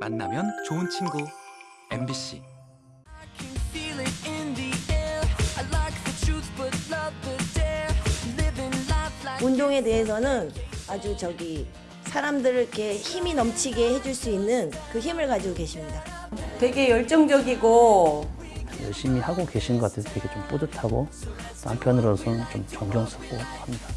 만나면 좋은 친구 MBC. 운동에 대해서는 아주 저기 사람들을 이렇게 힘이 넘치게 해줄 수 있는 그 힘을 가지고 계십니다. 되게 열정적이고 열심히 하고 계신 것 같아서 되게 좀 뿌듯하고 또 한편으로서는 좀 존경스럽고 합니다.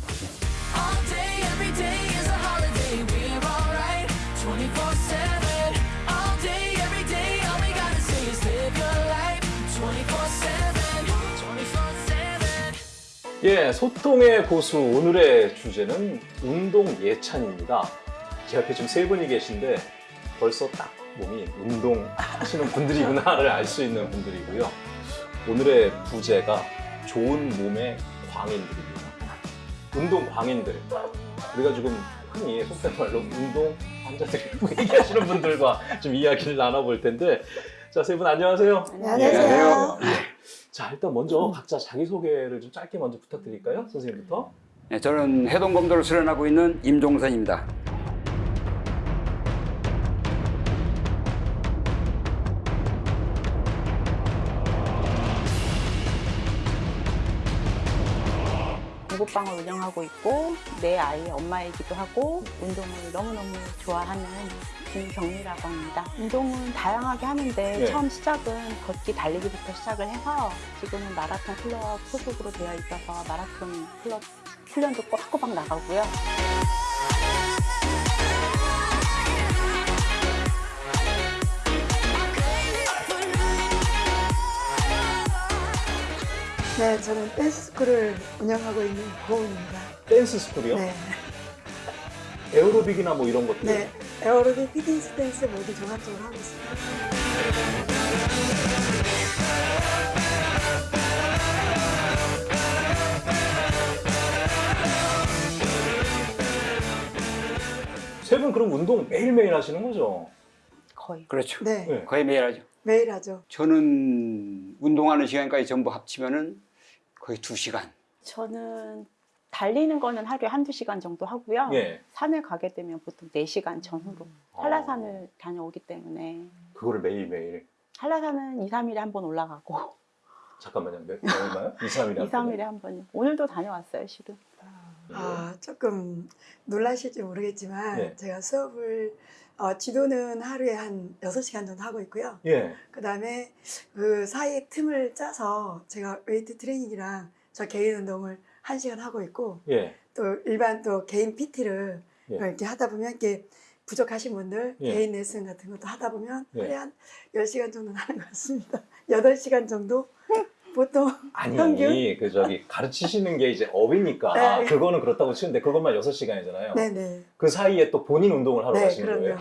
예, 소통의 고수 오늘의 주제는 운동 예찬입니다. 제 앞에 지금 세 분이 계신데 벌써 딱 몸이 운동하시는 분들이구나를 알 수 있는 분들이고요. 오늘의 부제가 좋은 몸의 광인들입니다. 운동 광인들. 우리가 지금 흔히 속된 말로 운동 환자들이라고 얘기하시는 분들과 좀 이야기를 나눠볼 텐데 자, 세 분 안녕하세요. 안녕하세요. 예. 자, 일단 먼저 각자 자기소개를 좀 짧게 먼저 부탁드릴까요? 선생님부터. 네, 저는 해동검도를 수련하고 있는 임종선입니다. 공부방을 운영하고 있고 내 아이의 엄마이기도 하고 운동을 너무너무 좋아하는 김경미라고 합니다. 운동은 다양하게 하는데 네. 처음 시작은 걷기 달리기부터 시작을 해서 지금은 마라톤 클럽 소속으로 되어 있어서 마라톤 클럽 훈련도 꼬박꼬박 나가고요. 네, 저는 댄스 스쿨을 운영하고 있는 고은입니다. 댄스 스쿨이요? 네, 에어로빅이나 뭐 이런 것들. 네, 에어로빅, 피트니스 댄스 모두 종합적으로 하고 있습니다. 세 분 그럼 운동 매일매일 하시는 거죠? 거의 그렇죠. 네, 네. 거의 매일 하죠. 매일 하죠. 저는 운동하는 시간까지 전부 합치면은 거의 두시간 저는 달리는 거는 하루에 한두 시간 정도 하고요. 예. 산을 가게 되면 보통 4시간 전후로 아. 한라산을 다녀오기 때문에 그거를 매일매일. 한라산은 2, 3일에 한 번 올라가고 잠깐만요. 몇, 얼마요? 2, 3일에 2, 3일에 한 번. 오늘도 다녀왔어요, 실은. 아, 조금 놀라실지 모르겠지만 네. 제가 수업을 어, 지도는 하루에 한 6시간 정도 하고 있고요. 예. 그 다음에 그 사이에 틈을 짜서 제가 웨이트 트레이닝이랑 저 개인 운동을 1시간 하고 있고 예. 또 일반 또 개인 PT를 예. 이렇게 하다 보면 이렇게 부족하신 분들 예. 개인 레슨 같은 것도 하다 보면 예. 하루에 한 10시간 정도는 하는 것 같습니다. 8시간 정도 보통 아니, 평균? 그 저기 가르치시는 게 이제 업이니까 네. 그거는 그렇다고 치는데 그것만 6시간이잖아요. 네네. 그 사이에 또 본인 운동을 하러 네, 가시는 그럼요. 거예요?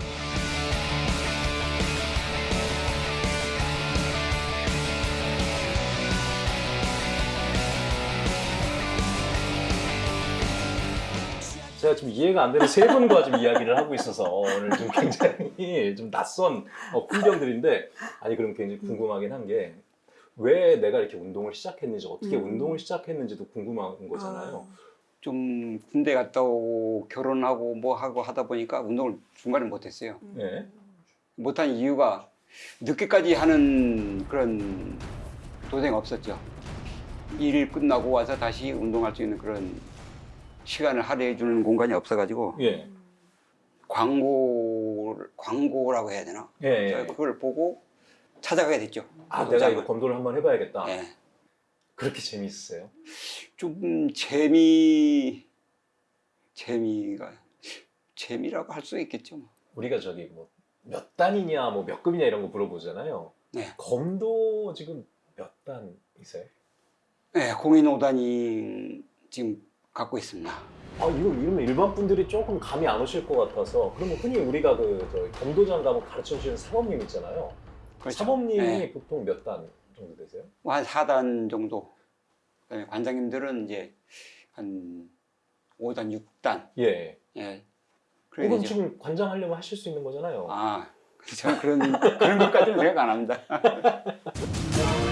제가 지금 이해가 안 되는 세 분과 지금 이야기를 하고 있어서 오늘 좀 굉장히 좀 낯선 어, 풍경들인데 아니 그럼 굉장히 궁금하긴 한게 왜 내가 이렇게 운동을 시작했는지 어떻게 음. 운동을 시작했는지도 궁금한 거잖아요. 좀 군대 갔다 오고 결혼하고 뭐 하고 하다 보니까 운동을 중간에 못했어요. 예. 못한 이유가 늦게까지 하는 그런 도생이 없었죠. 일 끝나고 와서 다시 운동할 수 있는 그런 시간을 할애해 주는 공간이 없어가지고 예. 광고 광고라고 해야 되나? 예. 예. 그걸 보고 찾아가게 됐죠. 아, 내가 이거 검도를 한번 해봐야겠다. 예. 그렇게 재미있으세요? 좀 재미 재미가 재미라고 할 수 있겠죠. 뭐. 우리가 저기 뭐 몇 단이냐, 뭐 몇 급이냐 이런 거 물어보잖아요. 네. 검도 지금 몇 단이세요? 네, 공인 5단이 지금 갖고 있습니다. 아, 이거 이러면 일반 분들이 조금 감이 안 오실 것 같아서 그러면 흔히 우리가 그 검도장 가면 가르쳐 주시는 사범님 있잖아요. 그렇죠. 사범님이 네. 보통 몇 단 정도 되세요? 뭐한 4단 정도. 그다음에 관장님들은 이제 한 5단, 6단. 예. 예. 그럼 그래야죠. 지금 관장하려면 하실 수 있는 거잖아요. 아, 저는 그런 그런 것까지는 생각 안 합니다.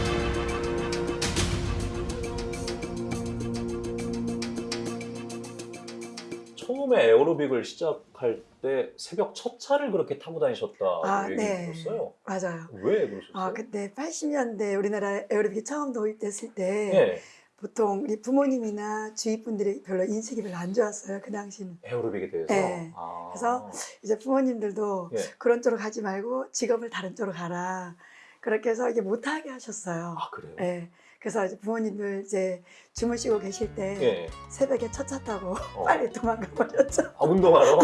처음에 에어로빅을 시작할 때 새벽 첫 차를 그렇게 타고 다니셨다고 아, 얘기 네. 들었어요. 맞아요. 왜 그러셨어요? 아, 그때 80년대 우리나라 에어로빅이 처음 도입됐을 때 예, 보통 우리 부모님이나 주위 분들이 별로 인식이 별로 안 좋았어요. 그 당시는. 에어로빅에 대해서. 네. 아. 그래서 이제 부모님들도 예. 그런 쪽으로 가지 말고 직업을 다른 쪽으로 가라. 그렇게 해서 이게 못하게 하셨어요. 아 그래요? 예. 그래서 이제 부모님들 이제 주무시고 계실 때 예. 새벽에 첫차 타고 어. 빨리 도망가 버렸죠. 아 운동하러?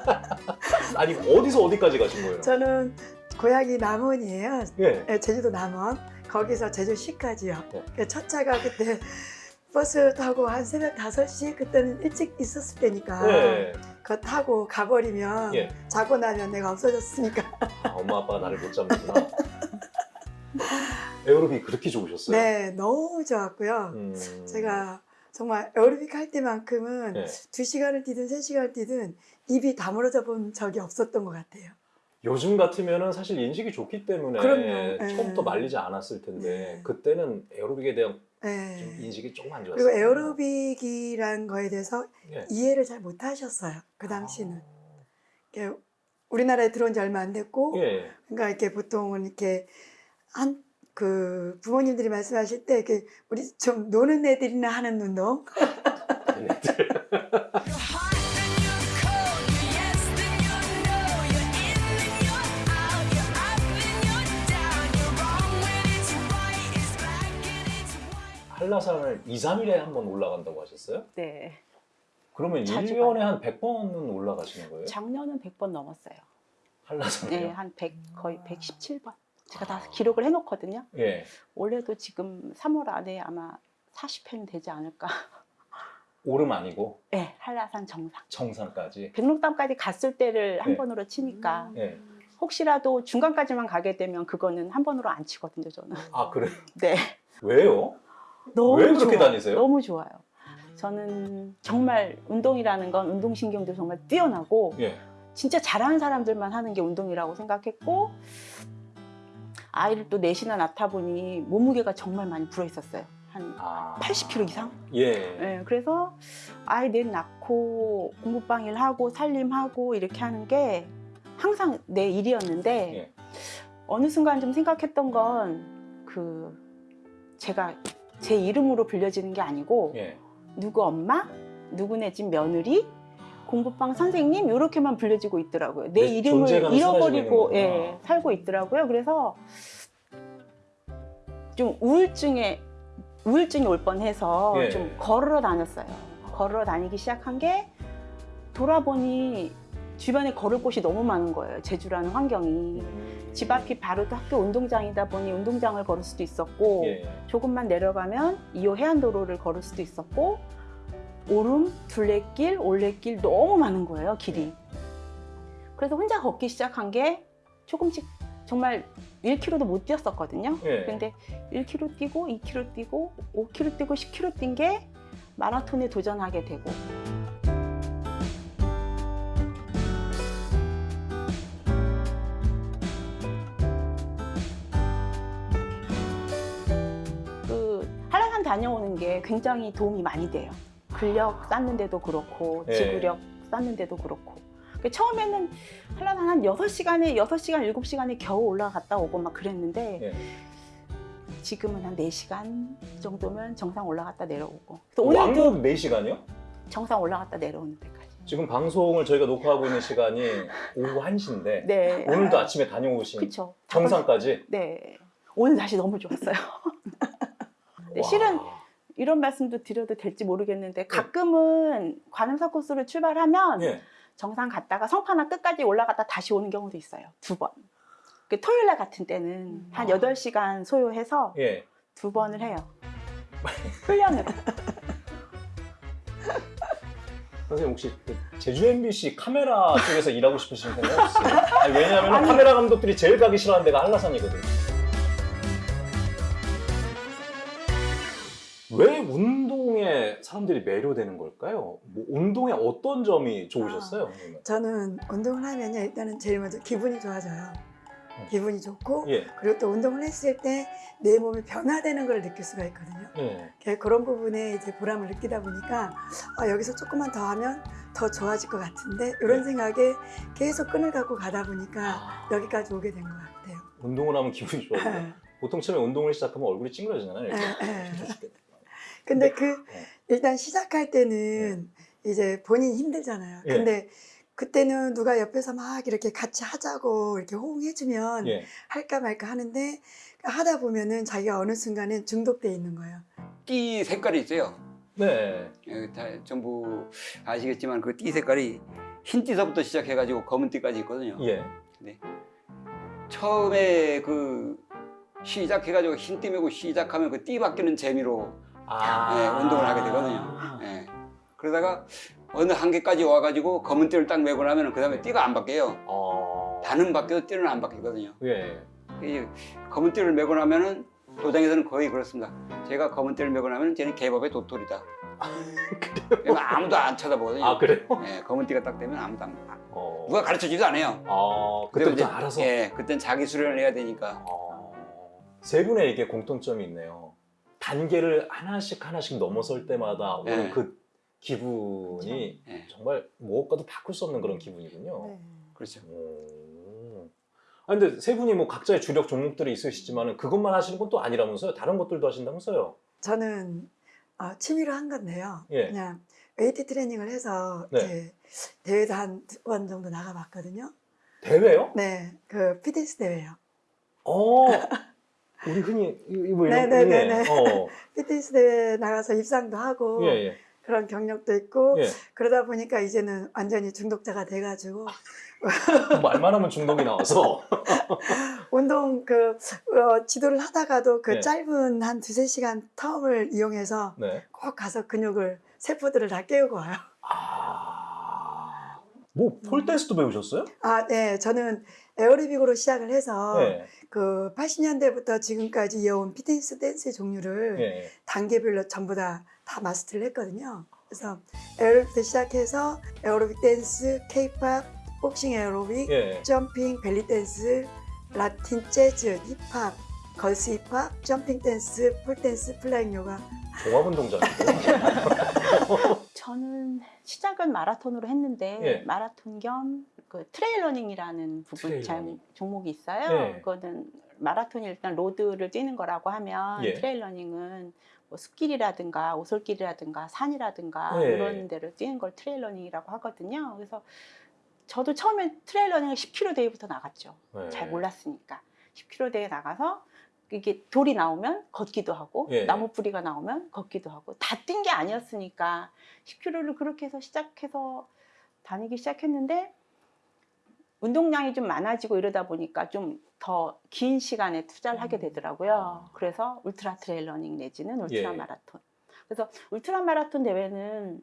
아니 어디서 어디까지 가신 거예요? 저는 고향이 남원이에요. 예. 예, 제주도 남원. 거기서 제주시까지요. 네. 그첫 차가 그때 버스 타고 한 새벽 5시 그때는 일찍 있었을 때니까 예. 그거 타고 가버리면 예. 자고 나면 내가 없어졌으니까 아, 엄마 아빠가 나를 못 잡는구나. 에어로빅 그렇게 좋으셨어요? 네 너무 좋았고요. 음. 제가 정말 에어로빅 할 때만큼은 네. 두 시간을 뛰든 세 시간을 뛰든 입이 다물어져 본 적이 없었던 것 같아요. 요즘 같으면은 사실 인식이 좋기 때문에 그럼요. 처음부터 예. 말리지 않았을 텐데 네. 그때는 에어로빅에 대한 좀 네. 인식이 조금 안 좋았어요. 그리고 에어로빅이란 거에 대해서 예. 이해를 잘 못하셨어요. 그 당시는. 아. 우리나라에 들어온 지 얼마 안 됐고, 예. 그러니까 이렇게 보통은 이렇게 한 그 부모님들이 말씀하실 때 이렇게 우리 좀 노는 애들이나 하는 운동. 한라산을 2, 3일에 한 번 올라간다고 하셨어요? 네. 그러면 자주 1년에 가요. 한 100번은 올라가시는 거예요? 작년은 100번 넘었어요. 한라산이요? 네, 한 100, 거의 117번. 제가 다 기록을 해놓거든요. 예. 올해도 지금 3월 안에 아마 40회는 되지 않을까. 오름 아니고 네, 한라산 정상. 정상까지. 백록담까지 갔을 때를 한 네. 번으로 치니까 예. 혹시라도 중간까지만 가게 되면 그거는 한 번으로 안 치거든요, 저는. 아 그래요? 네. 왜요? 너무 왜 그렇게 좋아요. 다니세요? 너무 좋아요. 저는 정말 운동이라는 건 운동신경도 정말 뛰어나고 예. 진짜 잘하는 사람들만 하는 게 운동이라고 생각했고 아이를 또 넷이나 낳다 보니 몸무게가 정말 많이 불어 있었어요. 한 아. 80kg 이상? 예. 네, 그래서 아이 넷 낳고 공부방 일 하고 살림하고 이렇게 하는 게 항상 내 일이었는데 예. 어느 순간 좀 생각했던 건 그 제가 제 이름으로 불려지는 게 아니고 예. 누구 엄마, 누구네 집 며느리, 공부방 선생님 이렇게만 불려지고 있더라고요. 내내 이름을 잃어버리고 예. 살고 있더라고요. 그래서 좀 우울증에 우울증이 올 뻔해서 예. 좀 걸어 다녔어요. 걸어 다니기 시작한 게 돌아보니 주변에 걸을 곳이 너무 많은 거예요. 제주라는 환경이. 집 앞이 바로 또 학교 운동장이다 보니 운동장을 걸을 수도 있었고 예. 조금만 내려가면 2호 해안도로를 걸을 수도 있었고 오름, 둘레길, 올레길 너무 많은 거예요 길이 그래서 혼자 걷기 시작한 게 조금씩 정말 1km도 못 뛰었었거든요 예. 근데 1km 뛰고 2km 뛰고 5km 뛰고 10km 뛴 게 마라톤에 도전하게 되고 그 한라산 다녀오는 게 굉장히 도움이 많이 돼요. 근력 쌓는데도 그렇고 예. 지구력 쌓는데도 그렇고. 그 처음에는 한라산 한 6시간에 6시간, 7시간에 겨우 올라갔다 오고 막 그랬는데 예. 지금은 한 4시간 정도면 정상 올라갔다 내려오고. 오늘도 왕복 4시간이요? 정상 올라갔다 내려오는 데까지. 지금 방송을 저희가 녹화하고 있는 시간이 오후 1시인데 네. 오늘도 아침에 다녀오신 그쵸. 정상까지? 네. 오늘 날씨 너무 좋았어요. 네, 와. 실은 이런 말씀도 드려도 될지 모르겠는데 가끔은 관음사 코스를 출발하면 예. 정상 갔다가 성파나 끝까지 올라갔다 다시 오는 경우도 있어요. 두 번. 그 토요일 날 같은 때는 한 아. 8시간 소요해서 예. 두 번을 해요. 훈련으로. 선생님 혹시 그 제주 MBC 카메라 쪽에서 일하고 싶으신 생각 없으세요? 아니, 왜냐하면 카메라 감독들이 제일 가기 싫어하는 데가 한라산이거든요. 왜 운동에 사람들이 매료되는 걸까요? 뭐 운동의 어떤 점이 좋으셨어요? 선생님은? 저는 운동을 하면요 일단은 제일 먼저 기분이 좋아져요. 기분이 좋고 예. 그리고 또 운동을 했을 때 내 몸이 변화되는 걸 느낄 수가 있거든요. 예. 그- 그런 부분에 이제 보람을 느끼다 보니까 아, 여기서 조금만 더 하면 더 좋아질 것 같은데 이런 네. 생각에 계속 끈을 갖고 가다 보니까 아, 여기까지 오게 된 것 같아요. 운동을 하면 기분이 좋아요. 보통 처음에 운동을 시작하면 얼굴이 찡그러지잖아요. 근데 그 네. 일단 시작할 때는 이제 본인이 힘들잖아요. 예. 근데 그때는 누가 옆에서 막 이렇게 같이 하자고 이렇게 호응해주면 예. 할까 말까 하는데 하다 보면은 자기가 어느 순간에 중독돼 있는 거예요. 띠 색깔이 있어요. 네. 예, 다 전부 아시겠지만 그 띠 색깔이 흰 띠서부터 시작해가지고 검은 띠까지 있거든요. 예. 처음에 그 시작해가지고 흰 띠 메고 시작하면 그 띠 바뀌는 재미로 아. 예, 운동을 하게 되거든요. 예. 그러다가 어느 한계까지 와가지고 검은 띠를 딱 메고 나면 그 다음에 띠가 안 바뀌어요. 어. 단은 바뀌어도 띠는 안 바뀌거든요. 예. 이 검은 띠를 메고 나면은 도장에서는 거의 그렇습니다. 제가 검은 띠를 메고 나면 쟤는 개법의 도토리다. 그래요? 아무도 안 쳐다보거든요. 아 그래요? 예, 검은 띠가 딱 되면 아무도 안, 어. 누가 가르쳐주지도 않아요. 아 그때부터 그때부터 알아서. 예, 그땐 자기 수련을 해야 되니까. 어. 세 분의 이게 공통점이 있네요. 단계를 하나씩 하나씩 넘어설 때마다 오는 네. 그 기분이 예, 정말 무엇과도 바꿀 수 없는 그런 기분이군요. 네. 그렇죠. 오. 아 근데 세 분이 뭐 각자의 주력 종목들이 있으시지만은 그것만 하시는 건 또 아니라면서요? 다른 것들도 하신다면서요? 저는 어, 취미로 한 건데요. 예. 그냥 웨이트 트레이닝을 해서 네. 이제 대회도 한 두 번 정도 나가봤거든요. 대회요? 네, 그 피트니스 대회요. 어. 우리 흔히 이- 뭐 이런 네, 네, 네, 네. 어. 피트니스 대회 나가서 입상도 하고 예, 예. 그런 경력도 있고 예. 그러다 보니까 이제는 완전히 중독자가 돼가지고 말만 하면 중독이 나와서. 운동 그 어, 지도를 하다가도 그 네. 짧은 한 두세 시간 텀을 이용해서 네. 꼭 가서 근육을 세포들을 다 깨우고 와요. 아. 뭐 pole dance도 배우셨어요? 아, 네. 저는 에어로빅으로 시작을 해서 네. 그 80년대부터 지금까지 이어온 피트니스 댄스의 종류를 예. 단계별로 전부 다, 다 마스터를 했거든요. 그래서 에어로빅부터 시작해서 에어로빅 댄스, 케이팝, 복싱 에어로빅, 예. jumping, 벨리 댄스, 라틴 재즈, 힙합, girls 힙합, jumping dance, pole dance, flying 요가. 종합 운동장이고. 저는 시작은 마라톤으로 했는데 예. 마라톤 겸 그 trail running이라는 부분 trail running. 종목이 있어요. 예. 그거는 마라톤이 일단 road를 뛰는 거라고 하면 예. trail running은 뭐 숲길이라든가 오솔길이라든가 산이라든가 예. 이런 데를 뛰는 걸 trail running이라고 하거든요. 그래서 저도 처음에 trail running을 10km 대회부터 나갔죠. 네. 잘 몰랐으니까 10km 대회 나가서 이게 돌이 나오면 걷기도 하고 예. 나무 뿌리가 나오면 걷기도 하고 다 뛴 게 아니었으니까 10km를 그렇게 해서 시작해서 다니기 시작했는데 운동량이 좀 많아지고 이러다 보니까 좀 더 긴 시간에 투자를 하게 되더라고요. 그래서 울트라 trail running 내지는 울트라 예. 마라톤. 그래서 울트라 마라톤 대회는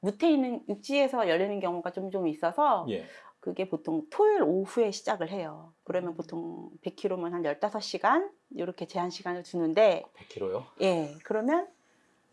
무태 있는 육지에서 열리는 경우가 좀 좀 있어서 예. 그게 보통 토요일 오후에 시작을 해요. 그러면 보통 100km면 한 15시간 이렇게 제한 시간을 주는데 100kg요? 예. 그러면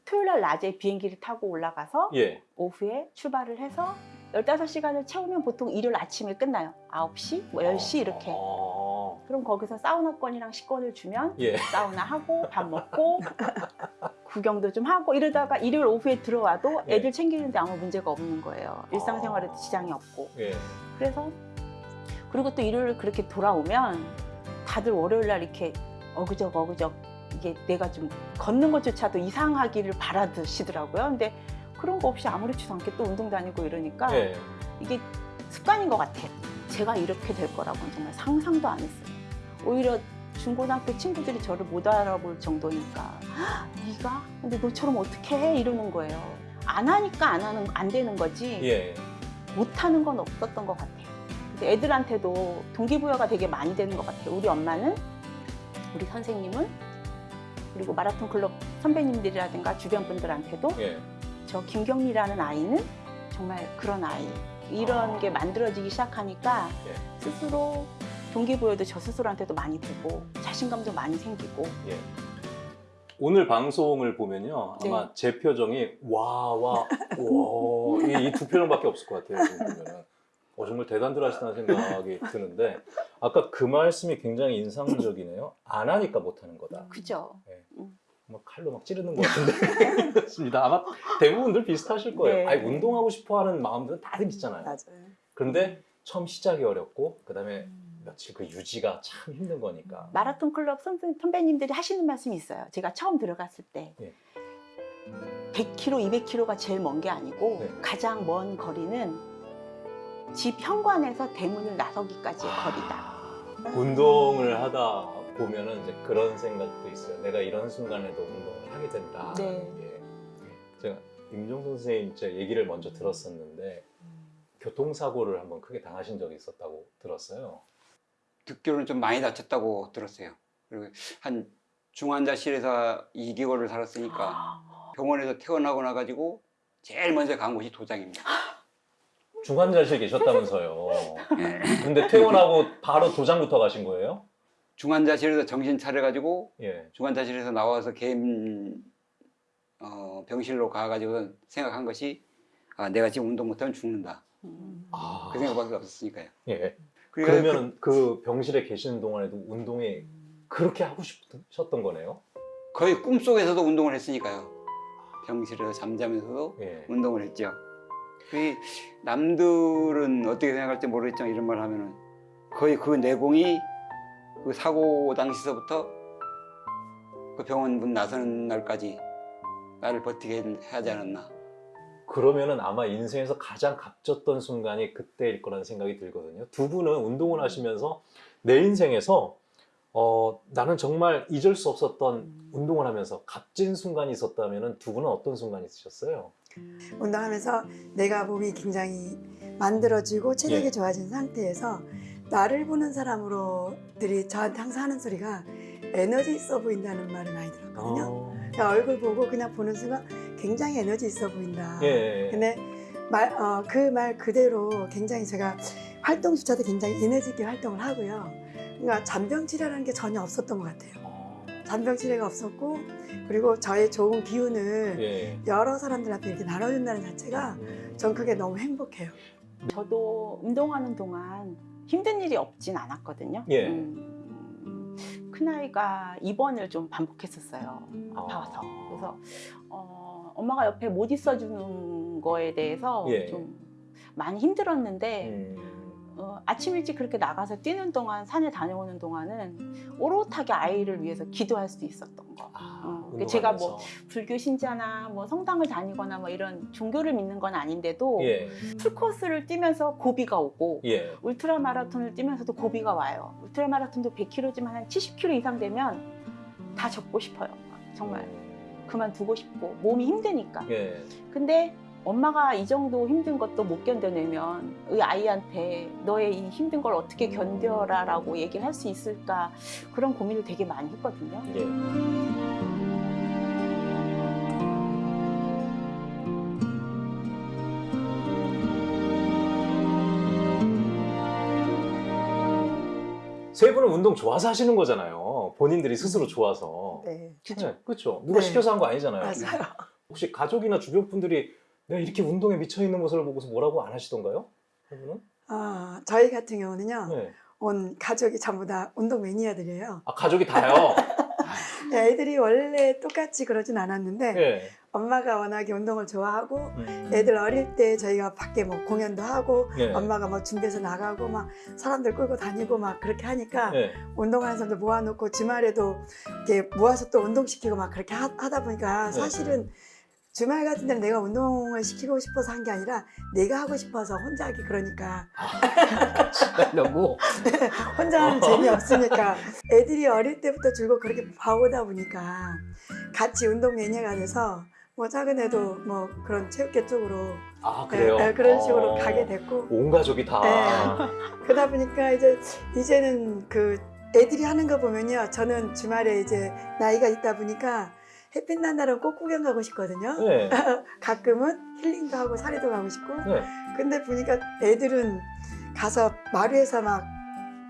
토요일 날 낮에 비행기를 타고 올라가서 예. 오후에 출발을 해서 15시간을 채우면 보통 일요일 아침에 끝나요. 9시, 뭐 10시 이렇게. 아. 그럼 거기서 사우나권이랑 식권을 주면 예. 사우나 하고 밥 먹고 구경도 좀 하고 이러다가 일요일 오후에 들어와도 예. 애들 챙기는데 아무 문제가 없는 거예요. 일상생활에도 아. 지장이 없고. 예. 그래서 그리고 또 일요일 그렇게 돌아오면 다들 월요일 날 이렇게 어그적 어그적 이게 내가 좀 걷는 것조차도 이상하기를 바라듯이더라고요. 근데 그런 거 없이 아무렇지도 않게 또 운동 다니고 이러니까 예. 이게 습관인 것 같아요. 제가 이렇게 될 거라고는 정말 상상도 안 했어요. 오히려 중고등학교 친구들이 저를 못 알아볼 정도니까 "헉, 네가? 근데 너처럼 어떻게 해? 이러는 거예요. 안 하니까 안 하는 안 되는 거지 예. 못하는 건 없었던 것 같아요. 그래서 애들한테도 동기부여가 되게 많이 되는 것 같아요. 우리 엄마는 우리 선생님은 그리고 마라톤 클럽 선배님들이라든가 주변 분들한테도 예. 저 김경미라는 아이는 정말 그런 아이 이런 아. 게 만들어지기 시작하니까 예. 스스로 동기부여도 저 스스로한테도 많이 되고 자신감도 많이 생기고 예. 오늘 방송을 보면요 아마 네. 제 표정이 와와와 이 두 표정밖에 없을 것 같아요 보면은 어, 정말 대단들 하시다는 생각이 드는데 아까 그 말씀이 굉장히 인상적이네요. 안 하니까 못하는 거다. 그죠? 막 칼로 막 찌르는 것 같은데 그렇습니다. 아마 대부분들 비슷하실 거예요. 네. 아니 운동하고 싶어하는 마음들은 다들 있잖아요. 맞아요. 그런데 처음 시작이 어렵고 그다음에 며칠 그 유지가 참 힘든 거니까. 마라톤 클럽 선배님들이 하시는 말씀이 있어요. 제가 처음 들어갔을 때 예. 100km, 200km가 제일 먼 게 아니고 네. 가장 먼 거리는 집 현관에서 대문을 나서기까지의 아. 거리다. 운동을 하다 보면은 이제 그런 생각도 있어요. 내가 이런 순간에도 운동을 하게 된다. 네. 예. 제가 임종선 선생님 제 얘기를 먼저 들었었는데 교통사고를 한번 크게 당하신 적이 있었다고 들었어요. 듣기로는 좀 많이 다쳤다고 들었어요. 그리고 한 중환자실에서 2개월을 살았으니까 아. 병원에서 퇴원하고 나가지고 제일 먼저 간 곳이 도장입니다. 중환자실 계셨다면서요. 예. 근데 퇴원하고 바로 도장부터 가신 거예요? 중환자실에서 정신 차려가지고 예. 중환자실에서 나와서 개인 어, 병실로 가가지고 생각한 것이 아, 내가 지금 운동 못하면 죽는다. 음. 아, 그 생각밖에 없었으니까요. 예. 그러면 그 병실에 계시는 동안에도 운동이 그렇게 하고 싶으셨던 거네요? 그 거의 꿈속에서도 운동을 했으니까요. 병실에서 잠자면서도 예. 운동을 했죠. 그 남들은 어떻게 생각할지 모르겠지만 이런 말 하면은 거의 그 내공이 그 사고 당시서부터 그 병원 문 나서는 날까지 나를 버티게 하지 않았나. 그러면은 아마 인생에서 가장 값졌던 순간이 그때일 거라는 생각이 들거든요. 두 분은 운동을 하시면서 내 인생에서 어, 나는 정말 잊을 수 없었던 운동을 하면서 값진 순간이 있었다면 두 분은 어떤 순간이 있으셨어요? 운동하면서 내가 몸이 굉장히 만들어지고 체력이 예. 좋아진 상태에서 나를 보는 사람으로들이 저한테 항상 하는 소리가 에너지 있어 보인다는 말을 많이 들었거든요. 어, 그냥 얼굴 보고 그냥 보는 순간 굉장히 에너지 있어 보인다. 예. 근데 그말 그대로 굉장히 제가 활동조차도 굉장히 에너지 있게 활동을 하고요. 그러니까 잔병 치레라는 게 전혀 없었던 것 같아요. 어, 잔병 치레가 없었고 그리고 저의 좋은 기운을 예. 여러 사람들 앞에 이렇게 나눠준다는 자체가 음, 전 그게 너무 행복해요. 저도 운동하는 동안 힘든 일이 없진 않았거든요. 예. 음, 큰아이가 입원을 좀 반복했었어요. 아파서. 아. 그래서 어, 엄마가 옆에 못 있어주는 거에 대해서 예. 좀 많이 힘들었는데 음, 어, 아침 일찍 그렇게 나가서 뛰는 동안 산에 다녀오는 동안은 오롯하게 아이를 위해서 기도할 수 있었던 거. 아, 어, 제가 뭐. 불교 신자나 뭐 성당을 다니거나 뭐 이런 종교를 믿는 건 아닌데도 예. 풀코스를 뛰면서 고비가 오고 예. 울트라 마라톤을 뛰면서도 고비가 와요. 울트라 마라톤도 100km지만 한 70km 이상 되면 다 접고 싶어요. 정말 그만두고 싶고 몸이 힘드니까. 예. 근데 엄마가 이 정도 힘든 것도 못 견뎌내면 이 아이한테 너의 이 힘든 걸 어떻게 견뎌라 라고 얘기를 할 수 있을까 그런 고민을 되게 많이 했거든요. 예. 세 분은 운동 좋아서 하시는 거잖아요. 본인들이 스스로 좋아서. 네. 네, 그렇죠. 누가 네. 시켜서 한 거 아니잖아요. 맞아요. 혹시 가족이나 주변 분들이 내가 이렇게 운동에 미쳐 있는 모습을 보고서 뭐라고 안 하시던가요? 세 분은? 아, 저희 같은 경우는요. 네. 온 가족이 전부 다 운동 매니아들이에요. 아 가족이 다요. 애들이 원래 똑같이 그러진 않았는데 네. 엄마가 워낙에 운동을 좋아하고 음. 애들 어릴 때 저희가 밖에 뭐 공연도 하고 네. 엄마가 뭐 준비해서 나가고 막 사람들 끌고 다니고 막 그렇게 하니까 네. 운동하는 사람들 모아놓고 주말에도 이렇게 모아서 또 운동시키고 막 그렇게 하, 다 보니까 네. 사실은 주말 같은 데는 내가 운동을 시키고 싶어서 한 게 아니라 내가 하고 싶어서 혼자 하기 그러니까 너무 혼자 하는 재미없으니까 애들이 어릴 때부터 줄곧 그렇게 봐오다 보니까 같이 운동 매니아가 돼서 뭐 작은 애도 뭐 그런 체육계 쪽으로 아 그래요. 네, 네, 그런 식으로 어. 가게 됐고 온 가족이 다. 네. 그러다 보니까 이제 이제는 그 애들이 하는 거 보면요 저는 주말에 이제 나이가 있다 보니까 햇빛 난 날은 꼭 구경 가고 싶거든요 네. 가끔은 힐링도 하고 살이도 가고 싶고 네. 근데 보니까 애들은 가서 마루에서 막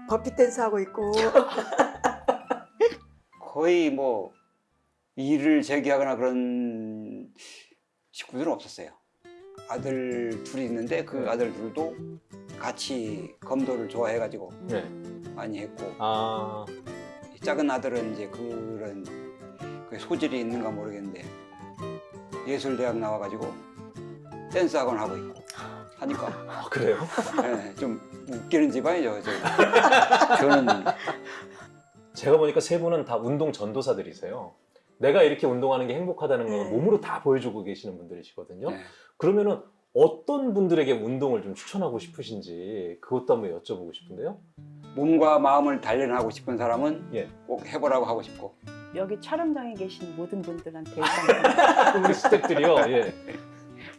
버피 댄스 하고 있고 거의 뭐 일을 제기하거나 그런 식구들은 없었어요. 아들 둘이 있는데 그 아들 둘도 같이 검도를 좋아해가지고 네. 많이 했고 아, 이 작은 아들은 이제 그런 그 소질이 있는가 모르겠는데 예술대학 나와가지고 댄스 학원 하고 있고 하니까 아, 그래요? 예, 좀 웃기는 집안이죠. 저. 저는 제가 보니까 세 분은 다 운동 전도사들이세요. 내가 이렇게 운동하는 게 행복하다는 걸 네. 몸으로 다 보여주고 계시는 분들이시거든요. 네. 그러면은 어떤 분들에게 운동을 좀 추천하고 싶으신지 그것도 한번 여쭤보고 싶은데요. 몸과 마음을 단련하고 싶은 사람은 예. 꼭 해보라고 하고 싶고 여기 촬영장에 계신 모든 분들한테 일단 우리 스태프들이요. 예.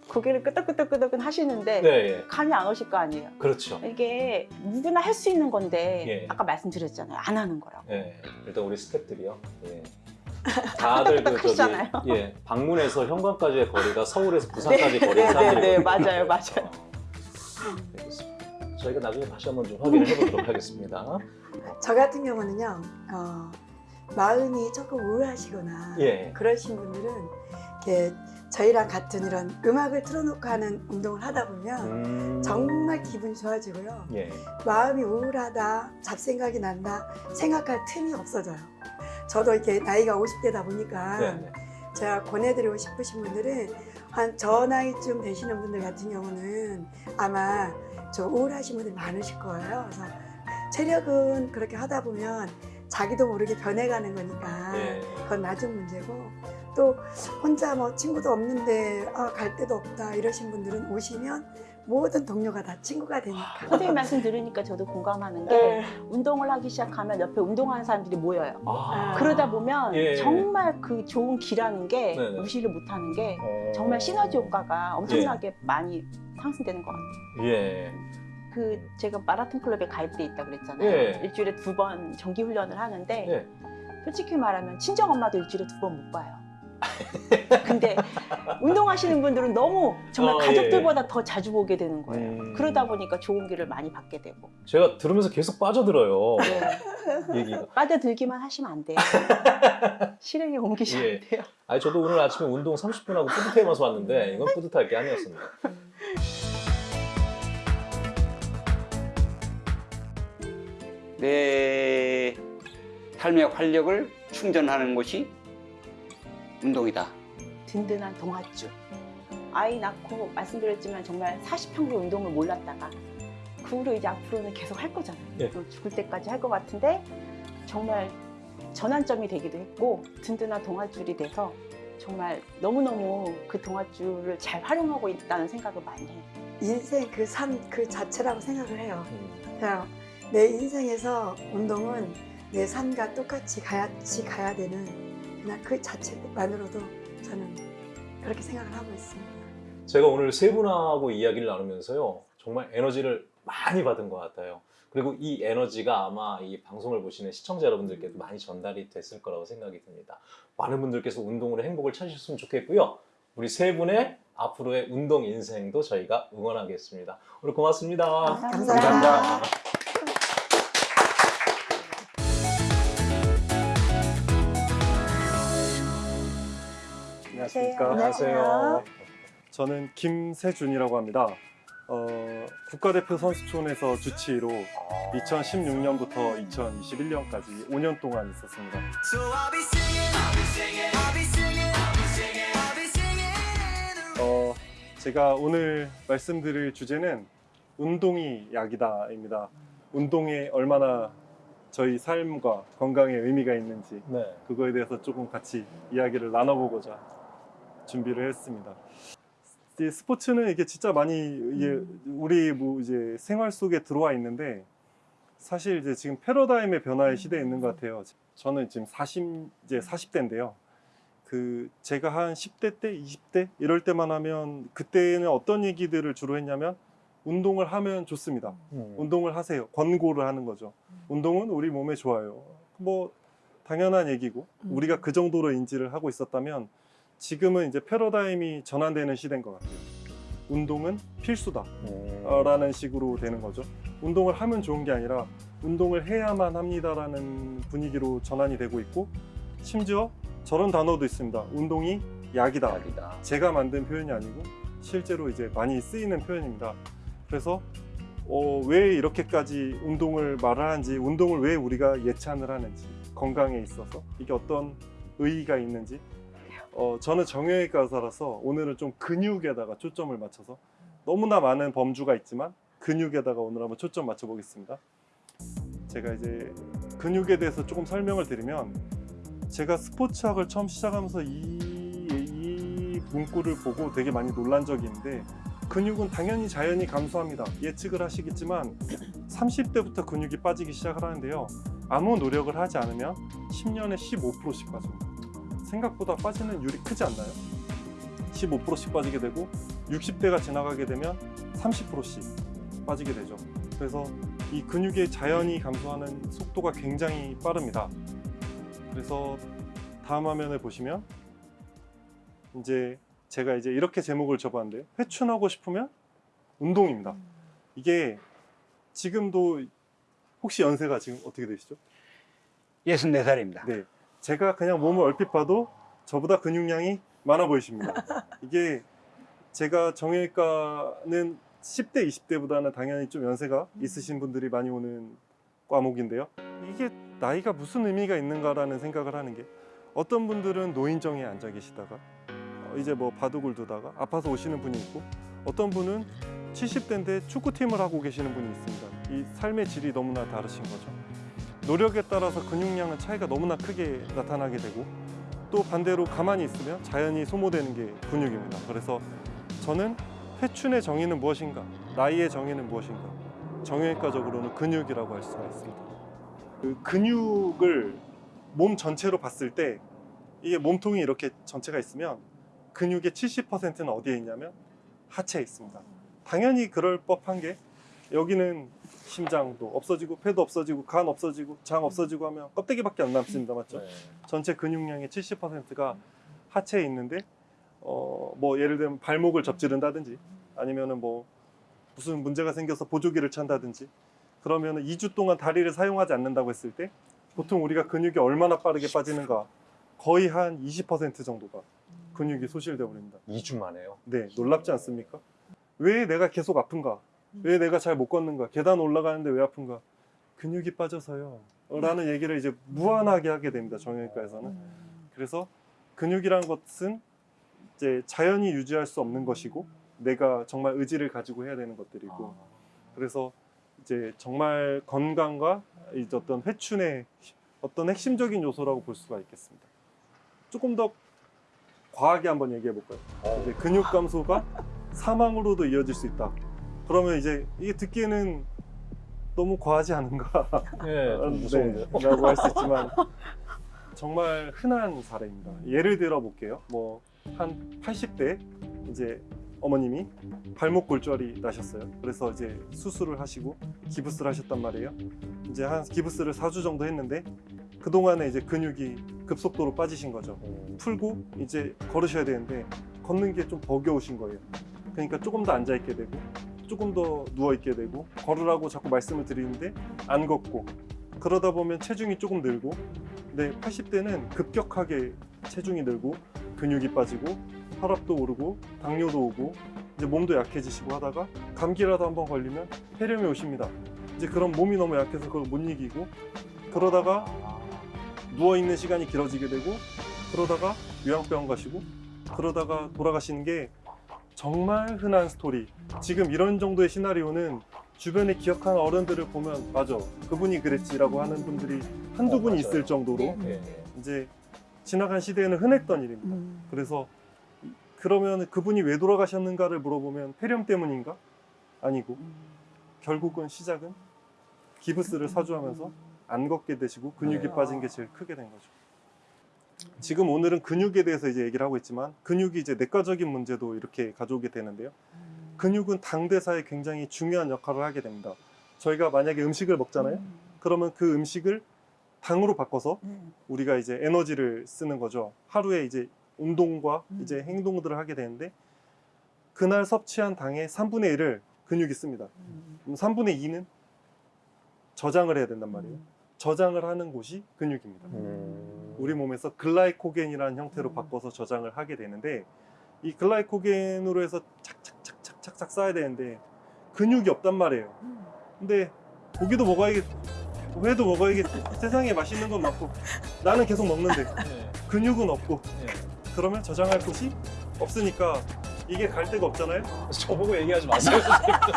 고개를 끄덕끄덕끄덕 하시는데 네, 예. 감이 안 오실 거 아니에요. 그렇죠. 이게 누구나 할 수 있는 건데 예. 아까 말씀드렸잖아요. 안 하는 거라고. 예. 일단 우리 스태프들이요. 예. 다들 그 저기 하시잖아요. 예 방문에서 현관까지의 거리가 서울에서 부산까지 거리인 네, 사람들이 네, 맞아요, 맞아요. 알겠습니다. 저희가 나중에 다시 한번 좀 확인을 해보도록 하겠습니다. 저 같은 경우는요, 어, 마음이 조금 우울하시거나 예. 그러신 분들은 이렇게 저희랑 같은 이런 음악을 틀어놓고 하는 운동을 하다 보면 음... 정말 기분이 좋아지고요. 예. 마음이 우울하다, 잡생각이 난다, 생각할 틈이 없어져요. 저도 이렇게 나이가 50대다 보니까 네, 네. 제가 권해드리고 싶으신 분들은 한 저 나이쯤 되시는 분들 같은 경우는 아마 좀 우울하신 분들이 많으실 거예요. 그래서 체력은 그렇게 하다 보면 자기도 모르게 변해가는 거니까 예. 그건 나중 문제고 또 혼자 뭐 친구도 없는데 아, 갈 데도 없다 이러신 분들은 오시면 모든 동료가 다 친구가 되니까 선생님 말씀 들으니까 저도 공감하는 게 네. 운동을 하기 시작하면 옆에 운동하는 사람들이 모여요. 아. 그러다 보면 예. 정말 그 좋은 기라는 게 네네. 무시를 못하는 게 어. 정말 시너지 효과가 엄청나게 많이 상승되는 것 같아요. 예. 그 제가 마라톤 클럽에 가입돼 있다 그랬잖아요. 예. 일주일에 두 번 정기 훈련을 하는데 예. 솔직히 말하면 친정 엄마도 일주일에 두 번 못 봐요. 근데 운동하시는 분들은 너무 정말 어, 예, 가족들보다 더 자주 보게 되는 거예요. 음. 그러다 보니까 좋은 기를 많이 받게 되고 제가 들으면서 계속 빠져들어요. 네. 얘기가. 빠져들기만 하시면 안 돼요. 실행에 옮기시면 예. 안 돼요. 아니 저도 오늘 아침에 운동 30분 하고 뿌듯해면서 왔는데 이건 뿌듯할 게 아니었습니다. 내 삶의 활력을 충전하는 것이 운동이다. 든든한 동아줄. 아이 낳고 말씀드렸지만 정말 40평생 운동을 몰랐다가 그 후로 이제 앞으로는 계속 할 거잖아요. 네. 또 죽을 때까지 할 것 같은데 정말 전환점이 되기도 했고 든든한 동아줄이 돼서 정말 너무너무 그 동아줄을 잘 활용하고 있다는 생각을 많이 해요. 인생 그 삶 그 자체라고 생각을 해요. 음. 그냥 내 인생에서 운동은 내 삶과 똑같이 같이 가야 되는 그냥 그 자체만으로도 저는 그렇게 생각을 하고 있습니다. 제가 오늘 세 분하고 이야기를 나누면서요 정말 에너지를 많이 받은 것 같아요. 그리고 이 에너지가 아마 이 방송을 보시는 시청자 여러분들께도 많이 전달이 됐을 거라고 생각이 듭니다. 많은 분들께서 운동으로 행복을 찾으셨으면 좋겠고요. 우리 세 분의 앞으로의 운동 인생도 저희가 응원하겠습니다. 오늘 고맙습니다. 감사합니다. 감사합니다. 안녕하십니까. 안녕하세요. 저는 김세준이라고 합니다. 어, 국가대표 선수촌에서 주치의로 2016년부터 2021년까지 5년 동안 있었습니다. 어, 제가 오늘 말씀드릴 주제는 운동이 약이다입니다. 운동에 얼마나 저희 삶과 건강에 의미가 있는지 네. 그거에 대해서 조금 같이 이야기를 나눠보고자 준비를 했습니다. 이 스포츠는 이게 진짜 많이 이게 우리 뭐 이제 생활 속에 들어와 있는데 사실 이제 지금 패러다임의 변화의 시대에 있는 것 같아요. 저는 지금 40 이제 40대인데요. 그 제가 한 10대 때, 20대 이럴 때만 하면 그때는 어떤 얘기들을 주로 했냐면 운동을 하면 좋습니다. 음. 운동을 하세요. 권고를 하는 거죠. 운동은 우리 몸에 좋아요. 뭐 당연한 얘기고 우리가 그 정도로 인지를 하고 있었다면 지금은 이제 패러다임이 전환되는 시대인 것 같아요. 운동은 필수다. 음. 어, 라는 식으로 되는 거죠. 운동을 하면 좋은 게 아니라 운동을 해야만 합니다 라는 분위기로 전환이 되고 있고 심지어 저런 단어도 있습니다. 운동이 약이다. 약이다. 제가 만든 표현이 아니고 실제로 이제 많이 쓰이는 표현입니다. 그래서 어, 왜 이렇게까지 운동을 말을 하는지, 운동을 왜 우리가 예찬을 하는지, 건강에 있어서 이게 어떤 의의가 있는지. 어, 저는 정형외과 의사라서 오늘은 좀 근육에다가 초점을 맞춰서 너무나 많은 범주가 있지만 근육에다가 오늘 한번 초점 맞춰 보겠습니다. 제가 이제 근육에 대해서 조금 설명을 드리면 제가 스포츠학을 처음 시작하면서 이, 이 문구를 보고 되게 많이 놀란 적이 있는데 근육은 당연히 자연히 감소합니다. 예측을 하시겠지만 30대부터 근육이 빠지기 시작을 하는데요. 아무 노력을 하지 않으면 10년에 15%씩 빠집니다. 생각보다 빠지는 율이 크지 않나요? 15%씩 빠지게 되고 60대가 지나가게 되면 30%씩 빠지게 되죠. 그래서 이 근육의 자연히 감소하는 속도가 굉장히 빠릅니다. 그래서 다음 화면을 보시면 이제 제가 이제 이렇게 제목을 줘봤는데요. 회춘하고 싶으면 운동입니다. 이게 지금도 혹시 연세가 지금 어떻게 되시죠? 64살입니다. 네. 제가 그냥 몸을 얼핏 봐도 저보다 근육량이 많아 보이십니다. 이게 제가 정형외과는 10대, 20대보다는 당연히 좀 연세가 있으신 분들이 많이 오는 과목인데요. 이게 나이가 무슨 의미가 있는가라는 생각을 하는 게 어떤 분들은 노인정에 앉아 계시다가 어, 이제 뭐 바둑을 두다가 아파서 오시는 분이 있고 어떤 분은 70대인데 축구팀을 하고 계시는 분이 있습니다. 이 삶의 질이 너무나 다르신 거죠. 노력에 따라서 근육량은 차이가 너무나 크게 나타나게 되고 또 반대로 가만히 있으면 자연히 소모되는 게 근육입니다. 그래서 저는 회춘의 정의는 무엇인가, 나이의 정의는 무엇인가, 정형외과적으로는 근육이라고 할 수가 있습니다. 그 근육을 몸 전체로 봤을 때 이게 몸통이 이렇게 전체가 있으면 근육의 70%는 어디에 있냐면 하체에 있습니다. 당연히 그럴 법한 게 여기는 심장도 없어지고 폐도 없어지고 간 없어지고 장 없어지고 하면 껍데기밖에 안 남습니다. 맞죠? 네. 전체 근육량의 70%가 하체에 있는데 어 뭐 예를 들면 발목을 접지른다든지 아니면은 뭐 무슨 문제가 생겨서 보조기를 찬다든지 그러면은 2주 동안 다리를 사용하지 않는다고 했을 때 보통 우리가 근육이 얼마나 빠르게 빠지는가 거의 한 20% 정도가 근육이 소실되어 버립니다. 2주 만에요. 네, 놀랍지 않습니까? 왜 내가 계속 아픈가? 왜 내가 잘 못 걷는가? 계단 올라가는데 왜 아픈가? 근육이 빠져서요. 라는 얘기를 이제 무한하게 하게 됩니다. 정형외과에서는. 그래서 근육이라는 것은 이제 자연히 유지할 수 없는 것이고 내가 정말 의지를 가지고 해야 되는 것들이고 그래서 이제 정말 건강과 이제 어떤 회춘의 어떤 핵심적인 요소라고 볼 수가 있겠습니다. 조금 더 과하게 한번 얘기해 볼까요? 이제 근육 감소가 사망으로도 이어질 수 있다. 그러면 이제 이게 듣기에는 너무 과하지 않은가? 네, 좀 무서운데요. 네, 라고 할 수 있지만 정말 흔한 사례입니다. 예를 들어 볼게요. 뭐 한 80대 이제 어머님이 발목 골절이 나셨어요. 그래서 이제 수술을 하시고 기부스를 하셨단 말이에요. 이제 한 기부스를 4주 정도 했는데 그 동안에 이제 근육이 급속도로 빠지신 거죠. 풀고 이제 걸으셔야 되는데 걷는 게 좀 버겨우신 거예요. 그러니까 조금 더 앉아 있게 되고 조금 더 누워 있게 되고 걸으라고 자꾸 말씀을 드리는데 안 걷고 그러다 보면 체중이 조금 늘고 근데 80대는 급격하게 체중이 늘고 근육이 빠지고 혈압도 오르고 당뇨도 오고 이제 몸도 약해지시고 하다가 감기라도 한번 걸리면 폐렴이 오십니다. 이제 그럼 몸이 너무 약해서 그걸 못 이기고 그러다가 누워 있는 시간이 길어지게 되고 그러다가 요양병원 가시고 그러다가 돌아가시는 게 정말 흔한 스토리. 지금 이런 정도의 시나리오는 주변에 기억하는 어른들을 보면 맞아 그분이 그랬지 라고 하는 분들이 한두 어, 분 맞아요. 있을 정도로 네. 이제 지나간 시대에는 흔했던 일입니다. 그래서 그러면 그분이 왜 돌아가셨는가를 물어보면 폐렴 때문인가? 아니고 결국은 시작은 기부스를 사주하면서 안 걷게 되시고 근육이 네. 빠진 게 제일 크게 된 거죠. 지금 오늘은 근육에 대해서 이제 얘기를 하고 있지만 근육이 이제 내과적인 문제도 이렇게 가져오게 되는데요. 근육은 당대사에 굉장히 중요한 역할을 하게 됩니다. 저희가 만약에 음식을 먹잖아요. 그러면 그 음식을 당으로 바꿔서 우리가 이제 에너지를 쓰는 거죠. 하루에 이제 운동과 이제 행동들을 하게 되는데 그날 섭취한 당의 3분의 1을 근육이 씁니다. 그럼 3분의 2는 저장을 해야 된단 말이에요. 저장을 하는 곳이 근육입니다. 음. 우리 몸에서 글라이코겐이라는 형태로 바꿔서 저장을 하게 되는데 이 글라이코겐으로 해서 착착착착착착 쌓아야 되는데 근육이 없단 말이에요. 근데 고기도 먹어야겠, 회도 먹어야겠. 세상에 맛있는 건 많고 나는 계속 먹는데 네. 근육은 없고 네. 그러면 저장할 곳이 없으니까 이게 갈 데가 없잖아요. 저보고 얘기하지 마세요.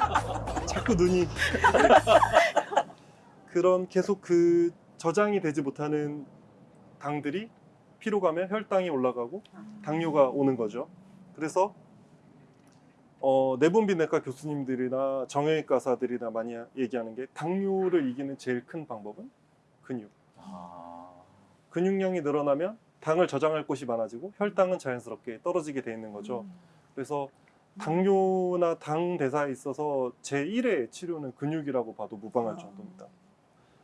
자꾸 눈이 그런 계속 그 저장이 되지 못하는 당들이 피로 가면 혈당이 올라가고 당뇨가 오는 거죠. 그래서 어, 내분비내과 교수님들이나 정형외과사들이나 많이 얘기하는 게 당뇨를 이기는 제일 큰 방법은 근육. 아, 근육량이 늘어나면 당을 저장할 곳이 많아지고 혈당은 자연스럽게 떨어지게 돼 있는 거죠. 음. 그래서 당뇨나 당 대사에 있어서 제1의 치료는 근육이라고 봐도 무방할 아. 정도입니다.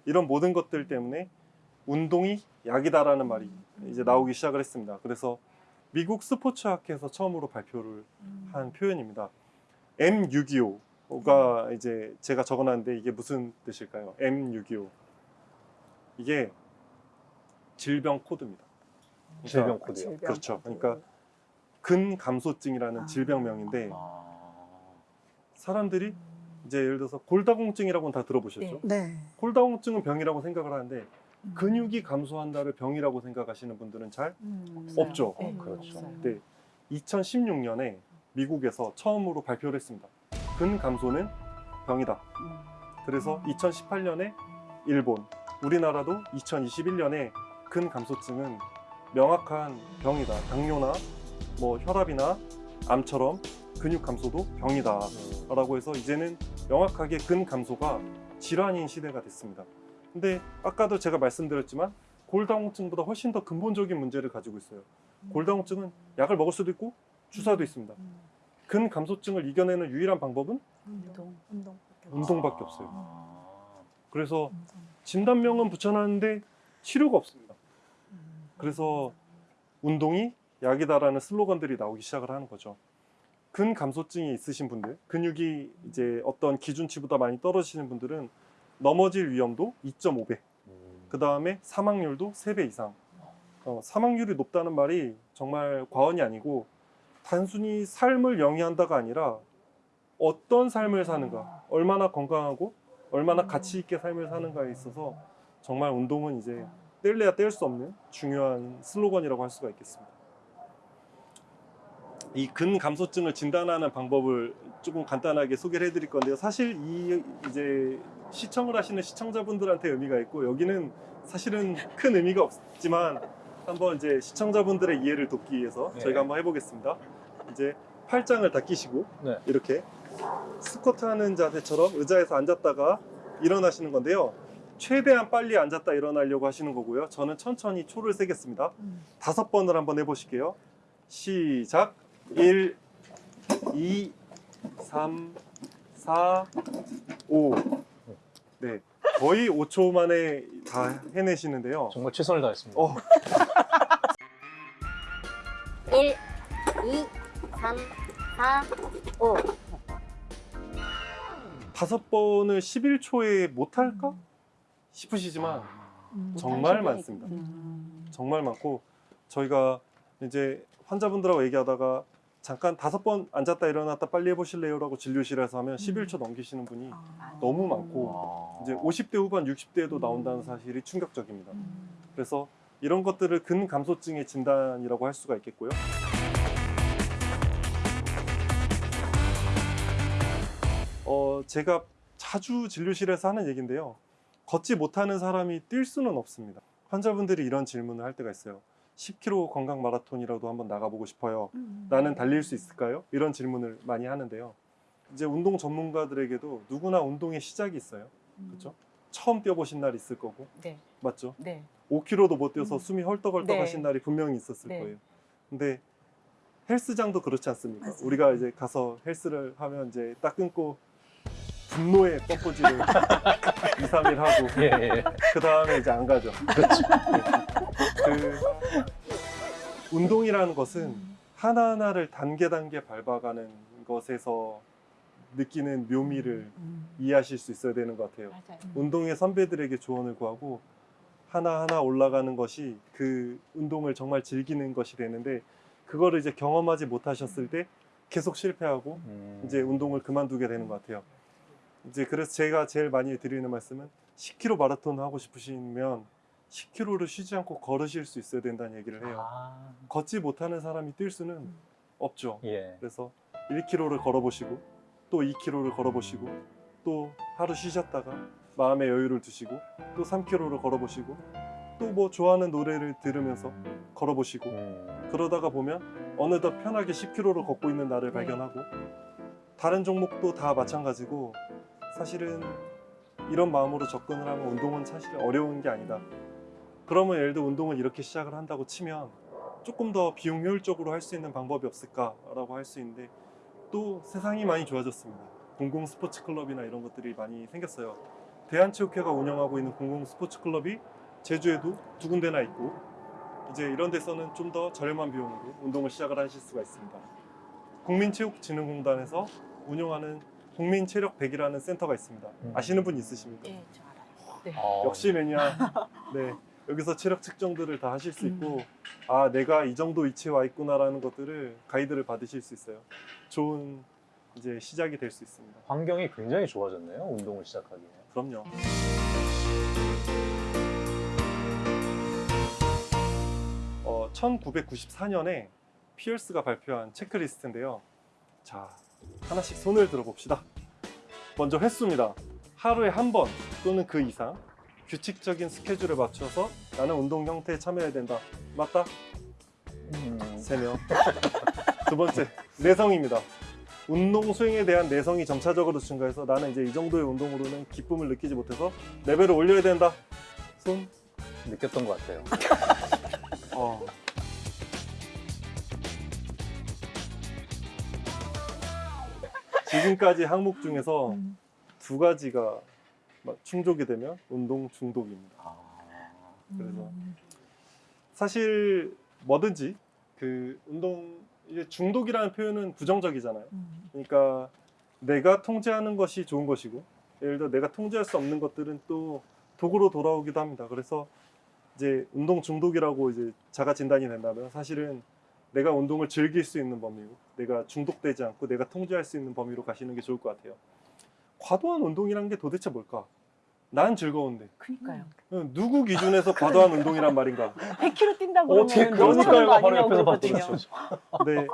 이런 모든 것들 때문에 운동이 약이다라는 말이 이제 나오기 시작을 했습니다. 그래서 미국 스포츠학회에서 처음으로 발표를 한 표현입니다. M625가 이제 제가 적어놨는데 이게 무슨 뜻일까요? M625 이게 질병 코드입니다. 그러니까 질병 코드요. 그렇죠. 그러니까 근감소증이라는 질병명인데 아, 사람들이 이제 예를 들어서 골다공증이라고는 다 들어보셨죠? 네. 골다공증은 병이라고 생각을 하는데 근육이 감소한다를 병이라고 생각하시는 분들은 잘 없죠. 네, 그렇죠. 없어요. 네. 2016년에 미국에서 처음으로 발표를 했습니다. 근 감소는 병이다. 음. 그래서 2018년에 일본, 우리나라도 2021년에 근 감소증은 명확한 병이다. 당뇨나 뭐 혈압이나 암처럼 근육 감소도 병이다. 라고 해서 이제는 명확하게 근 감소가 질환인 시대가 됐습니다. 근데 아까도 제가 말씀드렸지만 골다공증보다 훨씬 더 근본적인 문제를 가지고 있어요. 골다공증은 약을 먹을 수도 있고 주사도 있습니다. 근감소증을 이겨내는 유일한 방법은 운동. 운동밖에 없어요. 아, 그래서 진단명은 붙여놨는데 치료가 없습니다. 그래서 운동이 약이다라는 슬로건들이 나오기 시작을 하는 거죠. 근감소증이 있으신 분들, 근육이 이제 어떤 기준치보다 많이 떨어지시는 분들은 넘어질 위험도 2.5배, 음. 그 다음에 사망률도 3배 이상. 어, 사망률이 높다는 말이 정말 과언이 아니고 단순히 삶을 영위한다가 아니라 어떤 삶을 사는가, 얼마나 건강하고 얼마나 가치 있게 삶을 사는가에 있어서 정말 운동은 이제 뗄래야 뗄 수 없는 중요한 슬로건이라고 할 수가 있겠습니다. 이 근감소증을 진단하는 방법을 조금 간단하게 소개를 해드릴 건데요. 사실 이 이제 시청을 하시는 시청자분들한테 의미가 있고 여기는 사실은 큰 의미가 없지만 한번 이제 시청자분들의 이해를 돕기 위해서 네. 저희가 한번 해보겠습니다. 이제 팔짱을 다 끼시고 네. 이렇게 스쿼트 하는 자세처럼 의자에서 앉았다가 일어나시는 건데요. 최대한 빨리 앉았다 일어나려고 하시는 거고요. 저는 천천히 초를 세겠습니다. 다섯 번을 한번 해보실게요. 시작. 1, 2, 3, 4, 5. 네. 거의 5초 만에 다 해내시는데요. 정말 최선을 다했습니다. 어, 1, 2, 3, 4, 5. 다섯 번을 11초에 못할까? 싶으시지만 정말 많습니다. 정말 많고 저희가 이제 환자분들하고 얘기하다가 잠깐 다섯 번 앉았다 일어났다 빨리 해보실래요 라고 진료실에서 하면 11초 넘기시는 분이 너무 많고 아. 이제 50대 후반 60대에도 나온다는 사실이 충격적입니다. 그래서 이런 것들을 근감소증의 진단이라고 할 수가 있겠고요. 어, 제가 자주 진료실에서 하는 얘기인데요. 걷지 못하는 사람이 뛸 수는 없습니다. 환자분들이 이런 질문을 할 때가 있어요. 10km 건강 마라톤이라도 한번 나가보고 싶어요. 나는 달릴 수 있을까요? 이런 질문을 많이 하는데요. 이제 운동 전문가들에게도 누구나 운동의 시작이 있어요. 그렇죠? 처음 뛰어보신 날 있을 거고, 네. 맞죠? 네. 5km도 못 뛰어서 숨이 헐떡헐떡 네. 하신 날이 분명히 있었을 네. 거예요. 근데 헬스장도 그렇지 않습니까? 맞아요. 우리가 이제 가서 헬스를 하면 이제 딱 끊고 분노의 뻗보지를 2, 3일 하고 예, 예. 그 다음에 이제 안 가죠. 그 운동이라는 것은 하나하나를 단계 단계 밟아가는 것에서 느끼는 묘미를 이해하실 수 있어야 되는 것 같아요. 맞아요. 운동의 선배들에게 조언을 구하고 하나하나 올라가는 것이 그 운동을 정말 즐기는 것이 되는데 그거를 이제 경험하지 못하셨을 때 계속 실패하고 음. 이제 운동을 그만두게 되는 것 같아요. 이제 그래서 제가 제일 많이 드리는 말씀은 10km 마라톤 하고 싶으시면 10km를 쉬지 않고 걸으실 수 있어야 된다는 얘기를 해요. 아, 걷지 못하는 사람이 뛸 수는 없죠. 예. 그래서 1km를 걸어보시고 또 2km를 걸어보시고 또 하루 쉬셨다가 마음의 여유를 두시고 또 3km를 걸어보시고 또 뭐 좋아하는 노래를 들으면서 걸어보시고 음, 그러다가 보면 어느덧 편하게 10km를 걷고 있는 나를 네. 발견하고 다른 종목도 다 마찬가지고 사실은 이런 마음으로 접근을 하면 운동은 사실 어려운 게 아니다. 그러면 예를 들어 운동을 이렇게 시작을 한다고 치면 조금 더 비용 효율적으로 할 수 있는 방법이 없을까 라고 할 수 있는데 또 세상이 많이 좋아졌습니다. 공공 스포츠 클럽이나 이런 것들이 많이 생겼어요. 대한체육회가 운영하고 있는 공공 스포츠 클럽이 제주에도 두 군데나 있고 이제 이런 데서는 좀 더 저렴한 비용으로 운동을 시작을 하실 수가 있습니다. 국민체육진흥공단에서 운영하는 국민 체력 100이라는 센터가 있습니다. 음. 아시는 분 있으십니까? 네, 저 알아요. 네. 어, 역시 매니아. 네. 여기서 체력 측정들을 다 하실 수 있고 아 내가 이 정도 위치에 와 있구나라는 것들을 가이드를 받으실 수 있어요. 좋은 이제 시작이 될 수 있습니다. 환경이 굉장히 좋아졌네요. 운동을 시작하기에. 그럼요. 어, 1994년에 피어스가 발표한 체크리스트인데요. 자, 하나씩 손을 들어봅시다. 먼저 횟수입니다. 하루에 한 번 또는 그 이상 규칙적인 스케줄에 맞춰서 나는 운동 형태에 참여해야 된다. 맞다? 음, 세 명. 두 번째, 내성입니다. 운동 수행에 대한 내성이 점차적으로 증가해서 나는 이제 이 정도의 운동으로는 기쁨을 느끼지 못해서 레벨을 올려야 된다. 손. 느꼈던 것 같아요. 어. 지금까지 항목 중에서 두 가지가 막 충족이 되면 운동 중독입니다. 아, 그래서 사실 뭐든지 그 운동 이제 중독이라는 표현은 부정적이잖아요. 그러니까 내가 통제하는 것이 좋은 것이고 예를 들어 내가 통제할 수 없는 것들은 또 도구로 돌아오기도 합니다. 그래서 이제 운동 중독이라고 이제 자가 진단이 된다면 사실은 내가 운동을 즐길 수 있는 범위고 내가 중독되지 않고 내가 통제할 수 있는 범위로 가시는 게 좋을 것 같아요. 과도한 운동이란 게 도대체 뭘까? 난 즐거운데 그니까요. 어, 누구 기준에서 과도한 운동이란 말인가? 100km 뛴다고 어, 제 그러면 그러니까요. 너무 바로 옆에서. 봤더니. 네,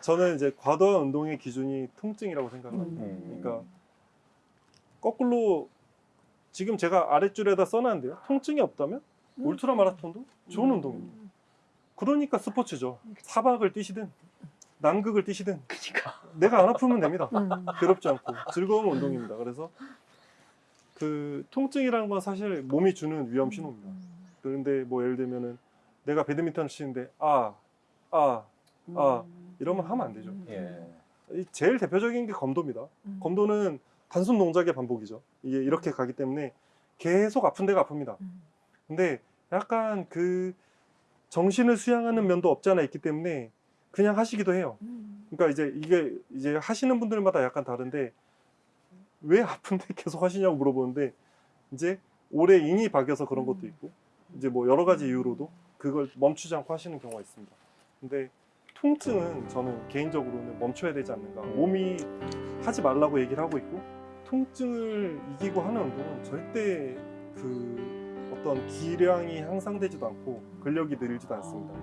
저는 이제 과도한 운동의 기준이 통증이라고 생각합니다. 음. 그러니까 거꾸로 지금 제가 아랫줄에다 써놨는데요. 통증이 없다면 울트라 마라톤도 좋은 운동입니다. 그러니까 스포츠죠. 사박을 뛰시든 남극을 뛰시든 내가 안 아프면 됩니다. 괴롭지 않고 즐거운 운동입니다. 그래서 그 통증이라는 건 사실 몸이 주는 위험 신호입니다. 그런데 뭐 예를 들면은 내가 배드민턴 치는데 아, 아, 아 이러면 하면 안 되죠. 예. 이 제일 대표적인 게 검도입니다. 검도는 단순 동작의 반복이죠. 이게 이렇게 가기 때문에 계속 아픈 데가 아픕니다. 근데 약간 그 정신을 수양하는 면도 없지 않아 있기 때문에 그냥 하시기도 해요. 그러니까 이제 이게 이제 하시는 분들마다 약간 다른데 왜 아픈데 계속 하시냐고 물어보는데 이제 오래 인이 박여서 그런 것도 있고 이제 뭐 여러 가지 이유로도 그걸 멈추지 않고 하시는 경우가 있습니다. 근데 통증은 저는 개인적으로는 멈춰야 되지 않는가. 몸이 하지 말라고 얘기를 하고 있고 통증을 이기고 하는 운동은 절대 그 어떤 기량이 향상되지도 않고 근력이 늘지도 않습니다.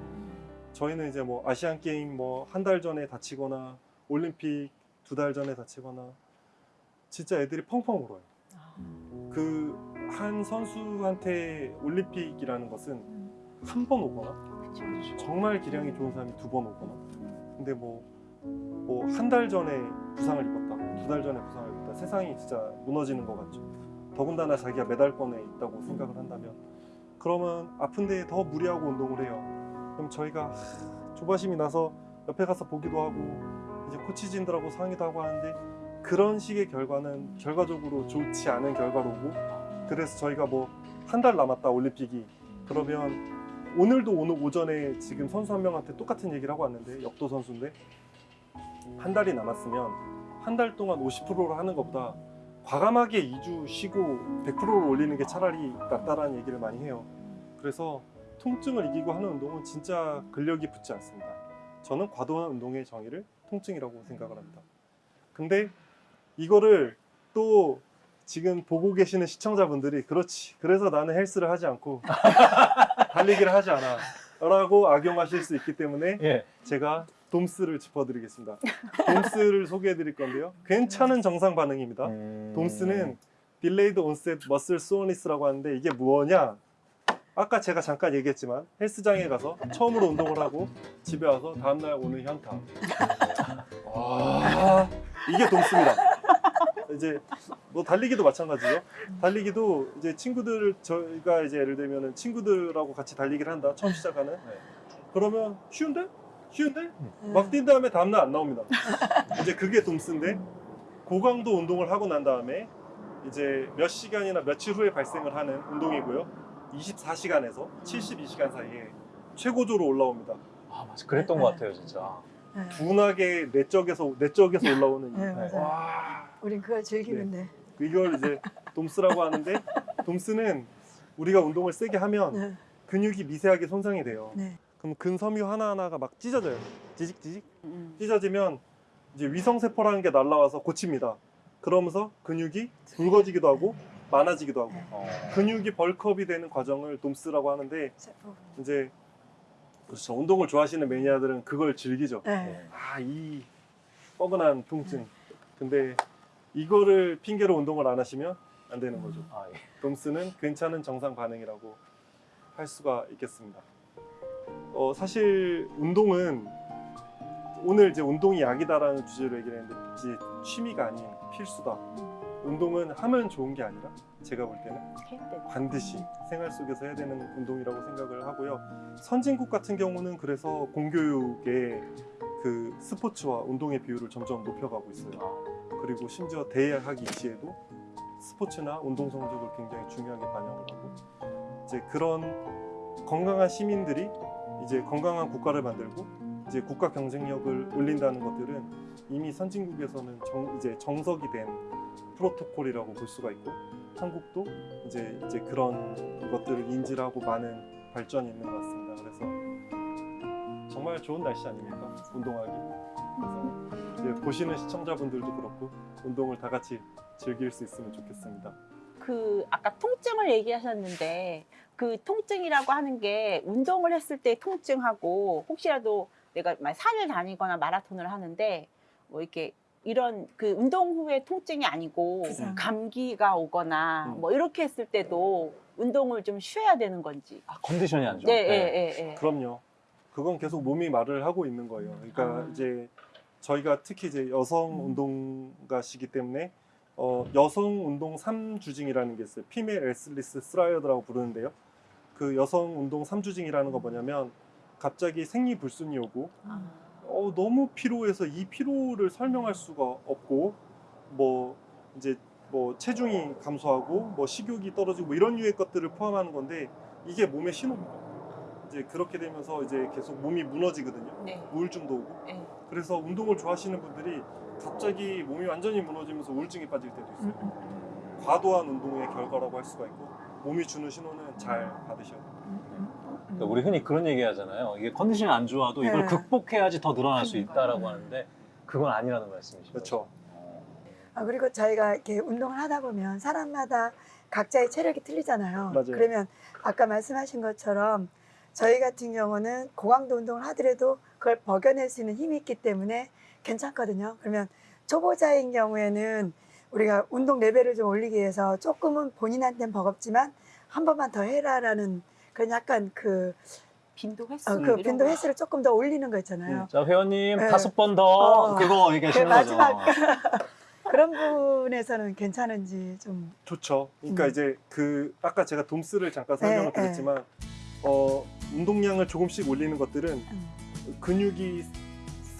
저희는 이제 뭐 아시안 게임 뭐 한 달 전에 다치거나 올림픽 두 달 전에 다치거나 진짜 애들이 펑펑 울어요. 그 한 선수한테 올림픽이라는 것은 한 번 오거나 정말 기량이 좋은 사람이 두 번 오거나 근데 뭐 뭐 한 달 전에 부상을 입었다 두 달 전에 부상을 입었다 세상이 진짜 무너지는 것 같죠 더군다나 자기가 메달권에 있다고 생각을 한다면 그러면 아픈데 더 무리하고 운동을 해요. 그럼 저희가 하, 조바심이 나서 옆에 가서 보기도 하고 이제 코치진들하고 상의도 하고 하는데 그런 식의 결과는 결과적으로 좋지 않은 결과로 오고 그래서 저희가 뭐 한 달 남았다 올림픽이. 그러면 오늘도 오늘 오전에 지금 선수 한 명한테 똑같은 얘기를 하고 왔는데 역도 선수인데 한 달이 남았으면 한 달 동안 50%를 하는 것보다 과감하게 2주 쉬고 100%를 올리는 게 차라리 낫다라는 얘기를 많이 해요. 그래서 통증을 이기고 하는 운동은 진짜 근력이 붙지 않습니다. 저는 과도한 운동의 정의를 통증이라고 생각을 합니다. 근데 이거를 또 지금 보고 계시는 시청자분들이 그렇지. 그래서 나는 헬스를 하지 않고 달리기를 하지 않아. 라고 악용하실 수 있기 때문에 예. 제가 돔스를 짚어드리겠습니다. 돔스를 소개해드릴 건데요. 괜찮은 정상 반응입니다. 음. 돔스는 delayed onset muscle soreness라고 하는데 이게 뭐냐? 아까 제가 잠깐 얘기했지만 헬스장에 가서 처음으로 운동을 하고 집에 와서 다음날 오는 현타. 아, 이게 DOMS입니다. 이제 뭐 달리기도 마찬가지죠. 달리기도 이제 친구들 저희가 이제 예를 들면은 친구들하고 같이 달리기를 한다. 처음 시작하는. 그러면 쉬운데? 쉬운데? 막뛴 다음에 다음날 안 나옵니다. 이제 그게 DOMS인데 고강도 운동을 하고 난 다음에 이제 몇 시간이나 며칠 후에 발생을 하는 운동이고요. 24시간에서 72시간 사이에 최고조로 올라옵니다. 아 맞아. 그랬던 것 같아요 진짜. 네. 둔하게 내적에서 내적에서 올라오는 네, 이- 맞아요. 와 우린 그걸 즐기면 돼. 이걸 이제 돔스라고 하는데 돔스는 우리가 운동을 세게 하면 네. 근육이 미세하게 손상이 돼요. 네. 그럼 근섬유 하나하나가 막 찢어져요. 지직지직 음. 찢어지면 이제 위성세포라는 게 날라와서 고칩니다. 그러면서 근육이 굵어지기도 하고 많아지기도 하고 어. 근육이 벌크업이 되는 과정을 돔스라고 하는데. 이제 그렇죠. 운동을 좋아하시는 매니아들은 그걸 즐기죠. 네. 아, 이 뻐근한 통증. 근데 이거를 핑계로 운동을 안 하시면 안 되는 거죠. 아, 예. 돔스는 괜찮은 정상 반응이라고 할 수가 있겠습니다. 어, 사실 운동은 오늘 이제 운동이 약이다라는 주제로 얘기를 했는데 이제 취미가 아닌 필수다. 운동은 하면 좋은 게 아니라 제가 볼 때는 돼. 반드시 생활 속에서 해야 되는 운동이라고 생각을 하고요. 선진국 같은 경우는 그래서 공교육의 그 스포츠와 운동의 비율을 점점 높여가고 있어요. 그리고 심지어 대학 입시에도 스포츠나 운동 성적을 굉장히 중요하게 반영을 하고 이제 그런 건강한 시민들이 이제 건강한 국가를 만들고 이제 국가 경쟁력을 올린다는 것들은 이미 선진국에서는 정, 이제 정석이 된 프로토콜이라고 볼 수가 있고 한국도 이제 이제 그런 것들을 인지를 하고 많은 발전이 있는 것 같습니다. 그래서 정말 좋은 날씨 아닙니까? 운동하기. 그래서 이제 보시는 시청자분들도 그렇고 운동을 다 같이 즐길 수 있으면 좋겠습니다. 그 아까 통증을 얘기하셨는데 그 통증이라고 하는 게 운동을 했을 때 통증하고 혹시라도 내가 막 산을 다니거나 마라톤을 하는데 뭐 이렇게 이런 그 운동 후에 통증이 아니고 부상. 감기가 오거나 음. 뭐 이렇게 했을 때도 운동을 좀 쉬어야 되는 건지. 아, 컨디션이 안 좋을 네, 때. 예, 예, 예. 그럼요. 그건 계속 몸이 말을 하고 있는 거예요. 그러니까 아. 이제 저희가 특히 이제 여성 음. 운동가시기 때문에 어, 여성 운동 3주징이라는 게 있어요. female athlete triad라고 부르는데요. 그 여성 운동 3주징이라는 거 뭐냐면 갑자기 생리 불순이 오고 아. 어, 너무 피로해서 이 피로를 설명할 수가 없고 뭐 이제 뭐 체중이 감소하고 뭐 식욕이 떨어지고 뭐 이런 류의 것들을 포함하는 건데 이게 몸의 신호입니다. 이제 그렇게 되면서 이제 계속 몸이 무너지거든요. 네. 우울증도 오고. 네. 그래서 운동을 좋아하시는 분들이 갑자기 몸이 완전히 무너지면서 우울증이 빠질 때도 있어요. 음, 과도한 운동의 결과라고 할 수가 있고 몸이 주는 신호는 잘 받으셔야 돼요. 그러니까 우리 흔히 그런 얘기 하잖아요. 이게 컨디션이 안 좋아도 이걸 네. 극복해야지 더 늘어날 수 있다라고 하는데 그건 아니라는 말씀이시죠. 그렇죠. 아, 그리고 저희가 이렇게 운동을 하다 보면 사람마다 각자의 체력이 틀리잖아요. 맞아요. 그러면 아까 말씀하신 것처럼 저희 같은 경우는 고강도 운동을 하더라도 그걸 버겨낼 수 있는 힘이 있기 때문에 괜찮거든요. 그러면 초보자인 경우에는 우리가 운동 레벨을 좀 올리기 위해서 조금은 본인한테는 버겁지만 한 번만 더 해라라는 그런 약간 그, 빈도 횟수. 어, 그 이런 빈도 거. 횟수를 조금 더 올리는 거 있잖아요. 자 회원님 네. 다섯 번더 어. 그거 얘기하시는 그 거죠. 마지막. 그런 부분에서는 괜찮은지 좀 좋죠. 그러니까 음. 이제 그 아까 제가 돔스를 잠깐 설명을 네, 드렸지만 어, 운동량을 조금씩 올리는 것들은 음. 근육이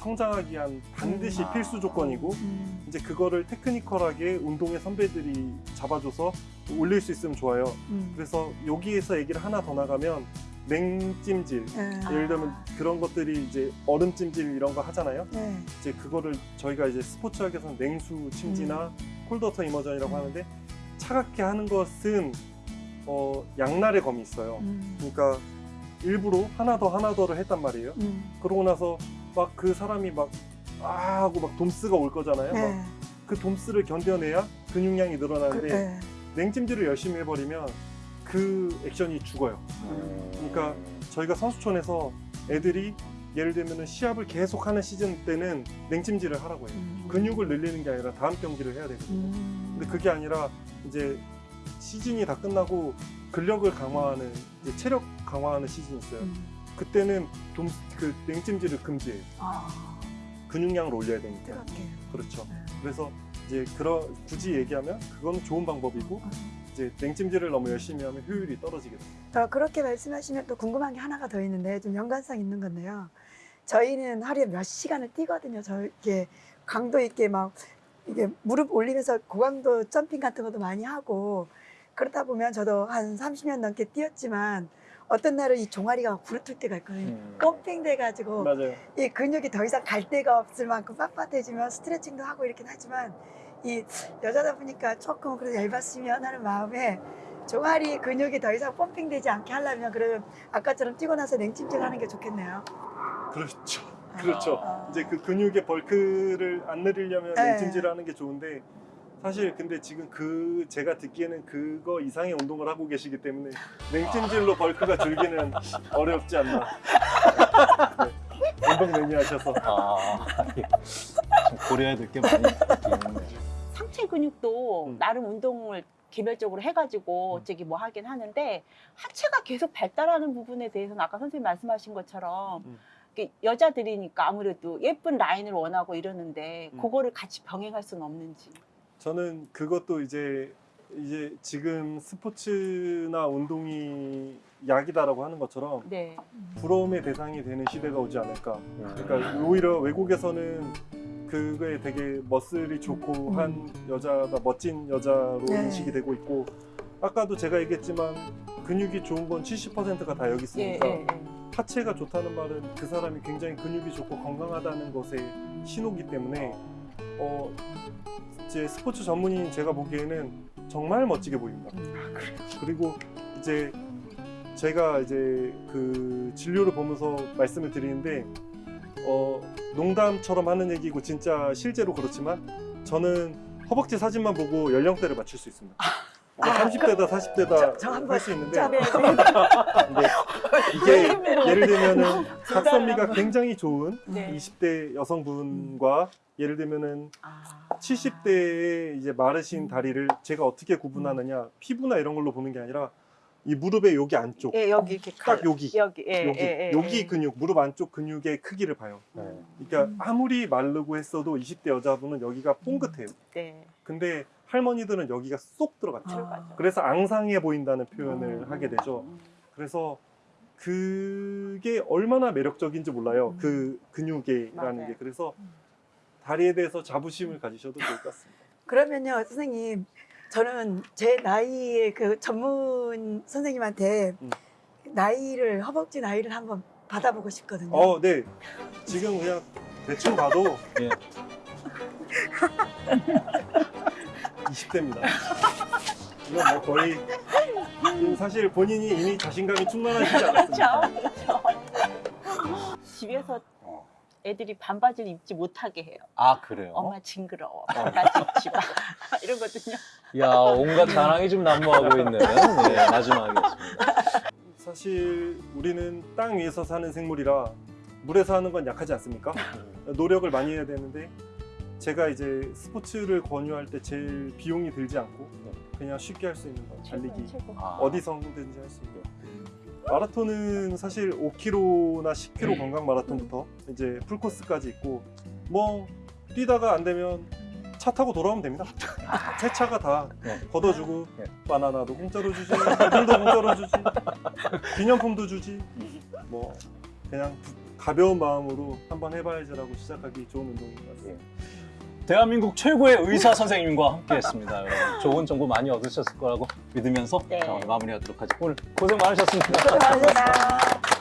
성장하기 위한 반드시 음. 필수 조건이고 음, 이제 그거를 테크니컬하게 운동의 선배들이 잡아줘서 올릴 수 있으면 좋아요. 음. 그래서 여기에서 얘기를 하나 더 나가면 냉찜질 예, 예를 들면 그런 것들이 이제 얼음 찜질 이런 거 하잖아요. 예. 이제 그거를 저희가 이제 스포츠학에서는 냉수 침지나 콜드워터 이머전이라고 음. 하는데 차갑게 하는 것은 어, 양날의 검이 있어요. 음, 그러니까 일부러 하나 더 하나 더를 했단 말이에요. 음. 그러고 나서 막 그 사람이 막 아 하고 막 돔스가 올 거잖아요. 네. 막그 돔스를 견뎌내야 근육량이 늘어나는데 네. 냉찜질을 열심히 해버리면 그 액션이 죽어요. 그러니까 저희가 선수촌에서 애들이 예를 들면 시합을 계속하는 시즌 때는 냉찜질을 하라고 해요. 근육을 늘리는 게 아니라 다음 경기를 해야 되거든요. 근데 그게 아니라 이제 시즌이 다 끝나고 근력을 강화하는 체력 강화하는 시즌이 있어요. 그때는 돔, 그 냉찜질을 금지해요. 아, 근육량을 올려야 되니까. 뜨겁게. 그렇죠. 그래서 이제 그러 굳이 얘기하면 그건 좋은 방법이고 이제 냉찜질을 너무 열심히 하면 효율이 떨어지게. 어, 그렇게 말씀하시면 또 궁금한 게 하나가 더 있는데 좀 연관성 있는 건데요. 저희는 하루에 몇 시간을 뛰거든요. 저 이렇게 강도 있게 막 이게 무릎 올리면서 고강도 점핑 같은 것도 많이 하고 그러다 보면 저도 한 30년 넘게 뛰었지만 어떤 날은 이 종아리가 부르틀 때가 있거든요. 음. 펌핑돼 가지고 맞아요. 이 근육이 더 이상 갈 데가 없을 만큼 빳빳해지면 스트레칭도 하고 이렇긴 하지만 이 여자다 보니까 조금 그래도 얇았으면 하는 마음에 종아리 근육이 더 이상 펌핑되지 않게 하려면 그러면 아까처럼 뛰고 나서 냉찜질 하는 게 좋겠네요. 그렇죠. 그렇죠. 아. 이제 그 근육의 벌크를 안 내리려면 네. 냉찜질을 하는 게 좋은데 사실 근데 지금 그 제가 듣기에는 그거 이상의 운동을 하고 계시기 때문에 냉찜질로 벌크가 줄기는 어렵지 않나. 네. 운동 매니아셔서 아, 예. 좀 고려해야 될 게 많이 있네요. 상체 근육도 음. 나름 운동을 개별적으로 해가지고 저기 뭐 하긴 하는데 하체가 계속 발달하는 부분에 대해서는 아까 선생님 말씀하신 것처럼 음. 여자들이니까 아무래도 예쁜 라인을 원하고 이러는데 음. 그거를 같이 병행할 수는 없는지. 저는 그것도 이제 이제 지금 스포츠나 운동이 약이다라고 하는 것처럼 네. 부러움의 대상이 되는 시대가 오지 않을까. 그러니까 오히려 외국에서는 그거에 되게 머슬이 좋고 한 여자가 멋진 여자로 네. 인식이 되고 있고 아까도 제가 얘기했지만 근육이 좋은 건 70%가 다 여기 예, 있으니까 예, 예. 하체가 좋다는 말은 그 사람이 굉장히 근육이 좋고 건강하다는 것의 신호기 때문에 어 이제 스포츠 전문인 제가 보기에는 정말 멋지게 보입니다. 그리고 이제 제가 이제 그 진료를 보면서 말씀을 드리는데 어 농담처럼 하는 얘기고 진짜 실제로 그렇지만 저는 허벅지 사진만 보고 연령대를 맞출 수 있습니다. 그러니까 30대다 40대다 저 한번 할수 있는데 자, 네. 근데 이게 예를 들면은 각선미가 굉장히 좋은 네. 20대 여성분과 예를 들면은 아. 70대의 이제 마르신 다리를 제가 어떻게 구분하느냐 피부나 이런 걸로 보는 게 아니라 이 무릎의 여기 안쪽 예, 여기 이렇게 딱 여기 여기 예, 여기 예, 예, 여기 예. 근육 무릎 안쪽 근육의 크기를 봐요. 네. 그러니까 아무리 마르고 했어도 20대 여자분은 여기가 뽕긋해요. 네. 근데 할머니들은 여기가 쏙 들어갔죠. 들어가죠. 그래서 앙상해 보인다는 표현을 음. 하게 되죠. 그래서 그게 얼마나 매력적인지 몰라요. 그 근육이라는 맞아요. 게. 그래서 다리에 대해서 자부심을 가지셔도 좋을 것 같습니다. 그러면요, 선생님. 저는 제 나이의 그 전문 선생님한테 음. 나이를, 허벅지 나이를 한번 받아보고 싶거든요. 어, 네. 지금 그냥 대충 봐도 예. 20대입니다. 이건 뭐 거의 사실 본인이 이미 자신감이 충만하시지 않았습니까? 그렇죠. 집에서 어. 애들이 반바지를 입지 못하게 해요. 아, 그래요? 엄마 징그러워. 반바지 입지 마. 이러거든요. 야, 온갖 자랑이 좀 난무하고 있는 네, 마지막이었습니다. 사실 우리는 땅 위에서 사는 생물이라 물에서 하는 건 약하지 않습니까? 노력을 많이 해야 되는데 제가 이제 스포츠를 권유할 때 제일 비용이 들지 않고 그냥 쉽게 할 수 있는 건 달리기 최고. 아, 어디서든지 할 수 있고 마라톤은 사실 5km나 10km 건강 마라톤부터 이제 풀코스까지 있고 뭐 뛰다가 안 되면 차 타고 돌아오면 됩니다. 새 차가 다 네. 걷어주고 네. 바나나도 공짜로 주지, 물도 공짜로 주지, 기념품도 주지. 뭐 그냥 가벼운 마음으로 한번 해봐야지라고 시작하기 좋은 운동인 것 같습니다. 대한민국 최고의 의사 선생님과 함께했습니다. 여러분. 좋은 정보 많이 얻으셨을 거라고 믿으면서 네. 자, 오늘 마무리하도록 하죠. 오늘 고생 많으셨습니다. 수고하셨습니다.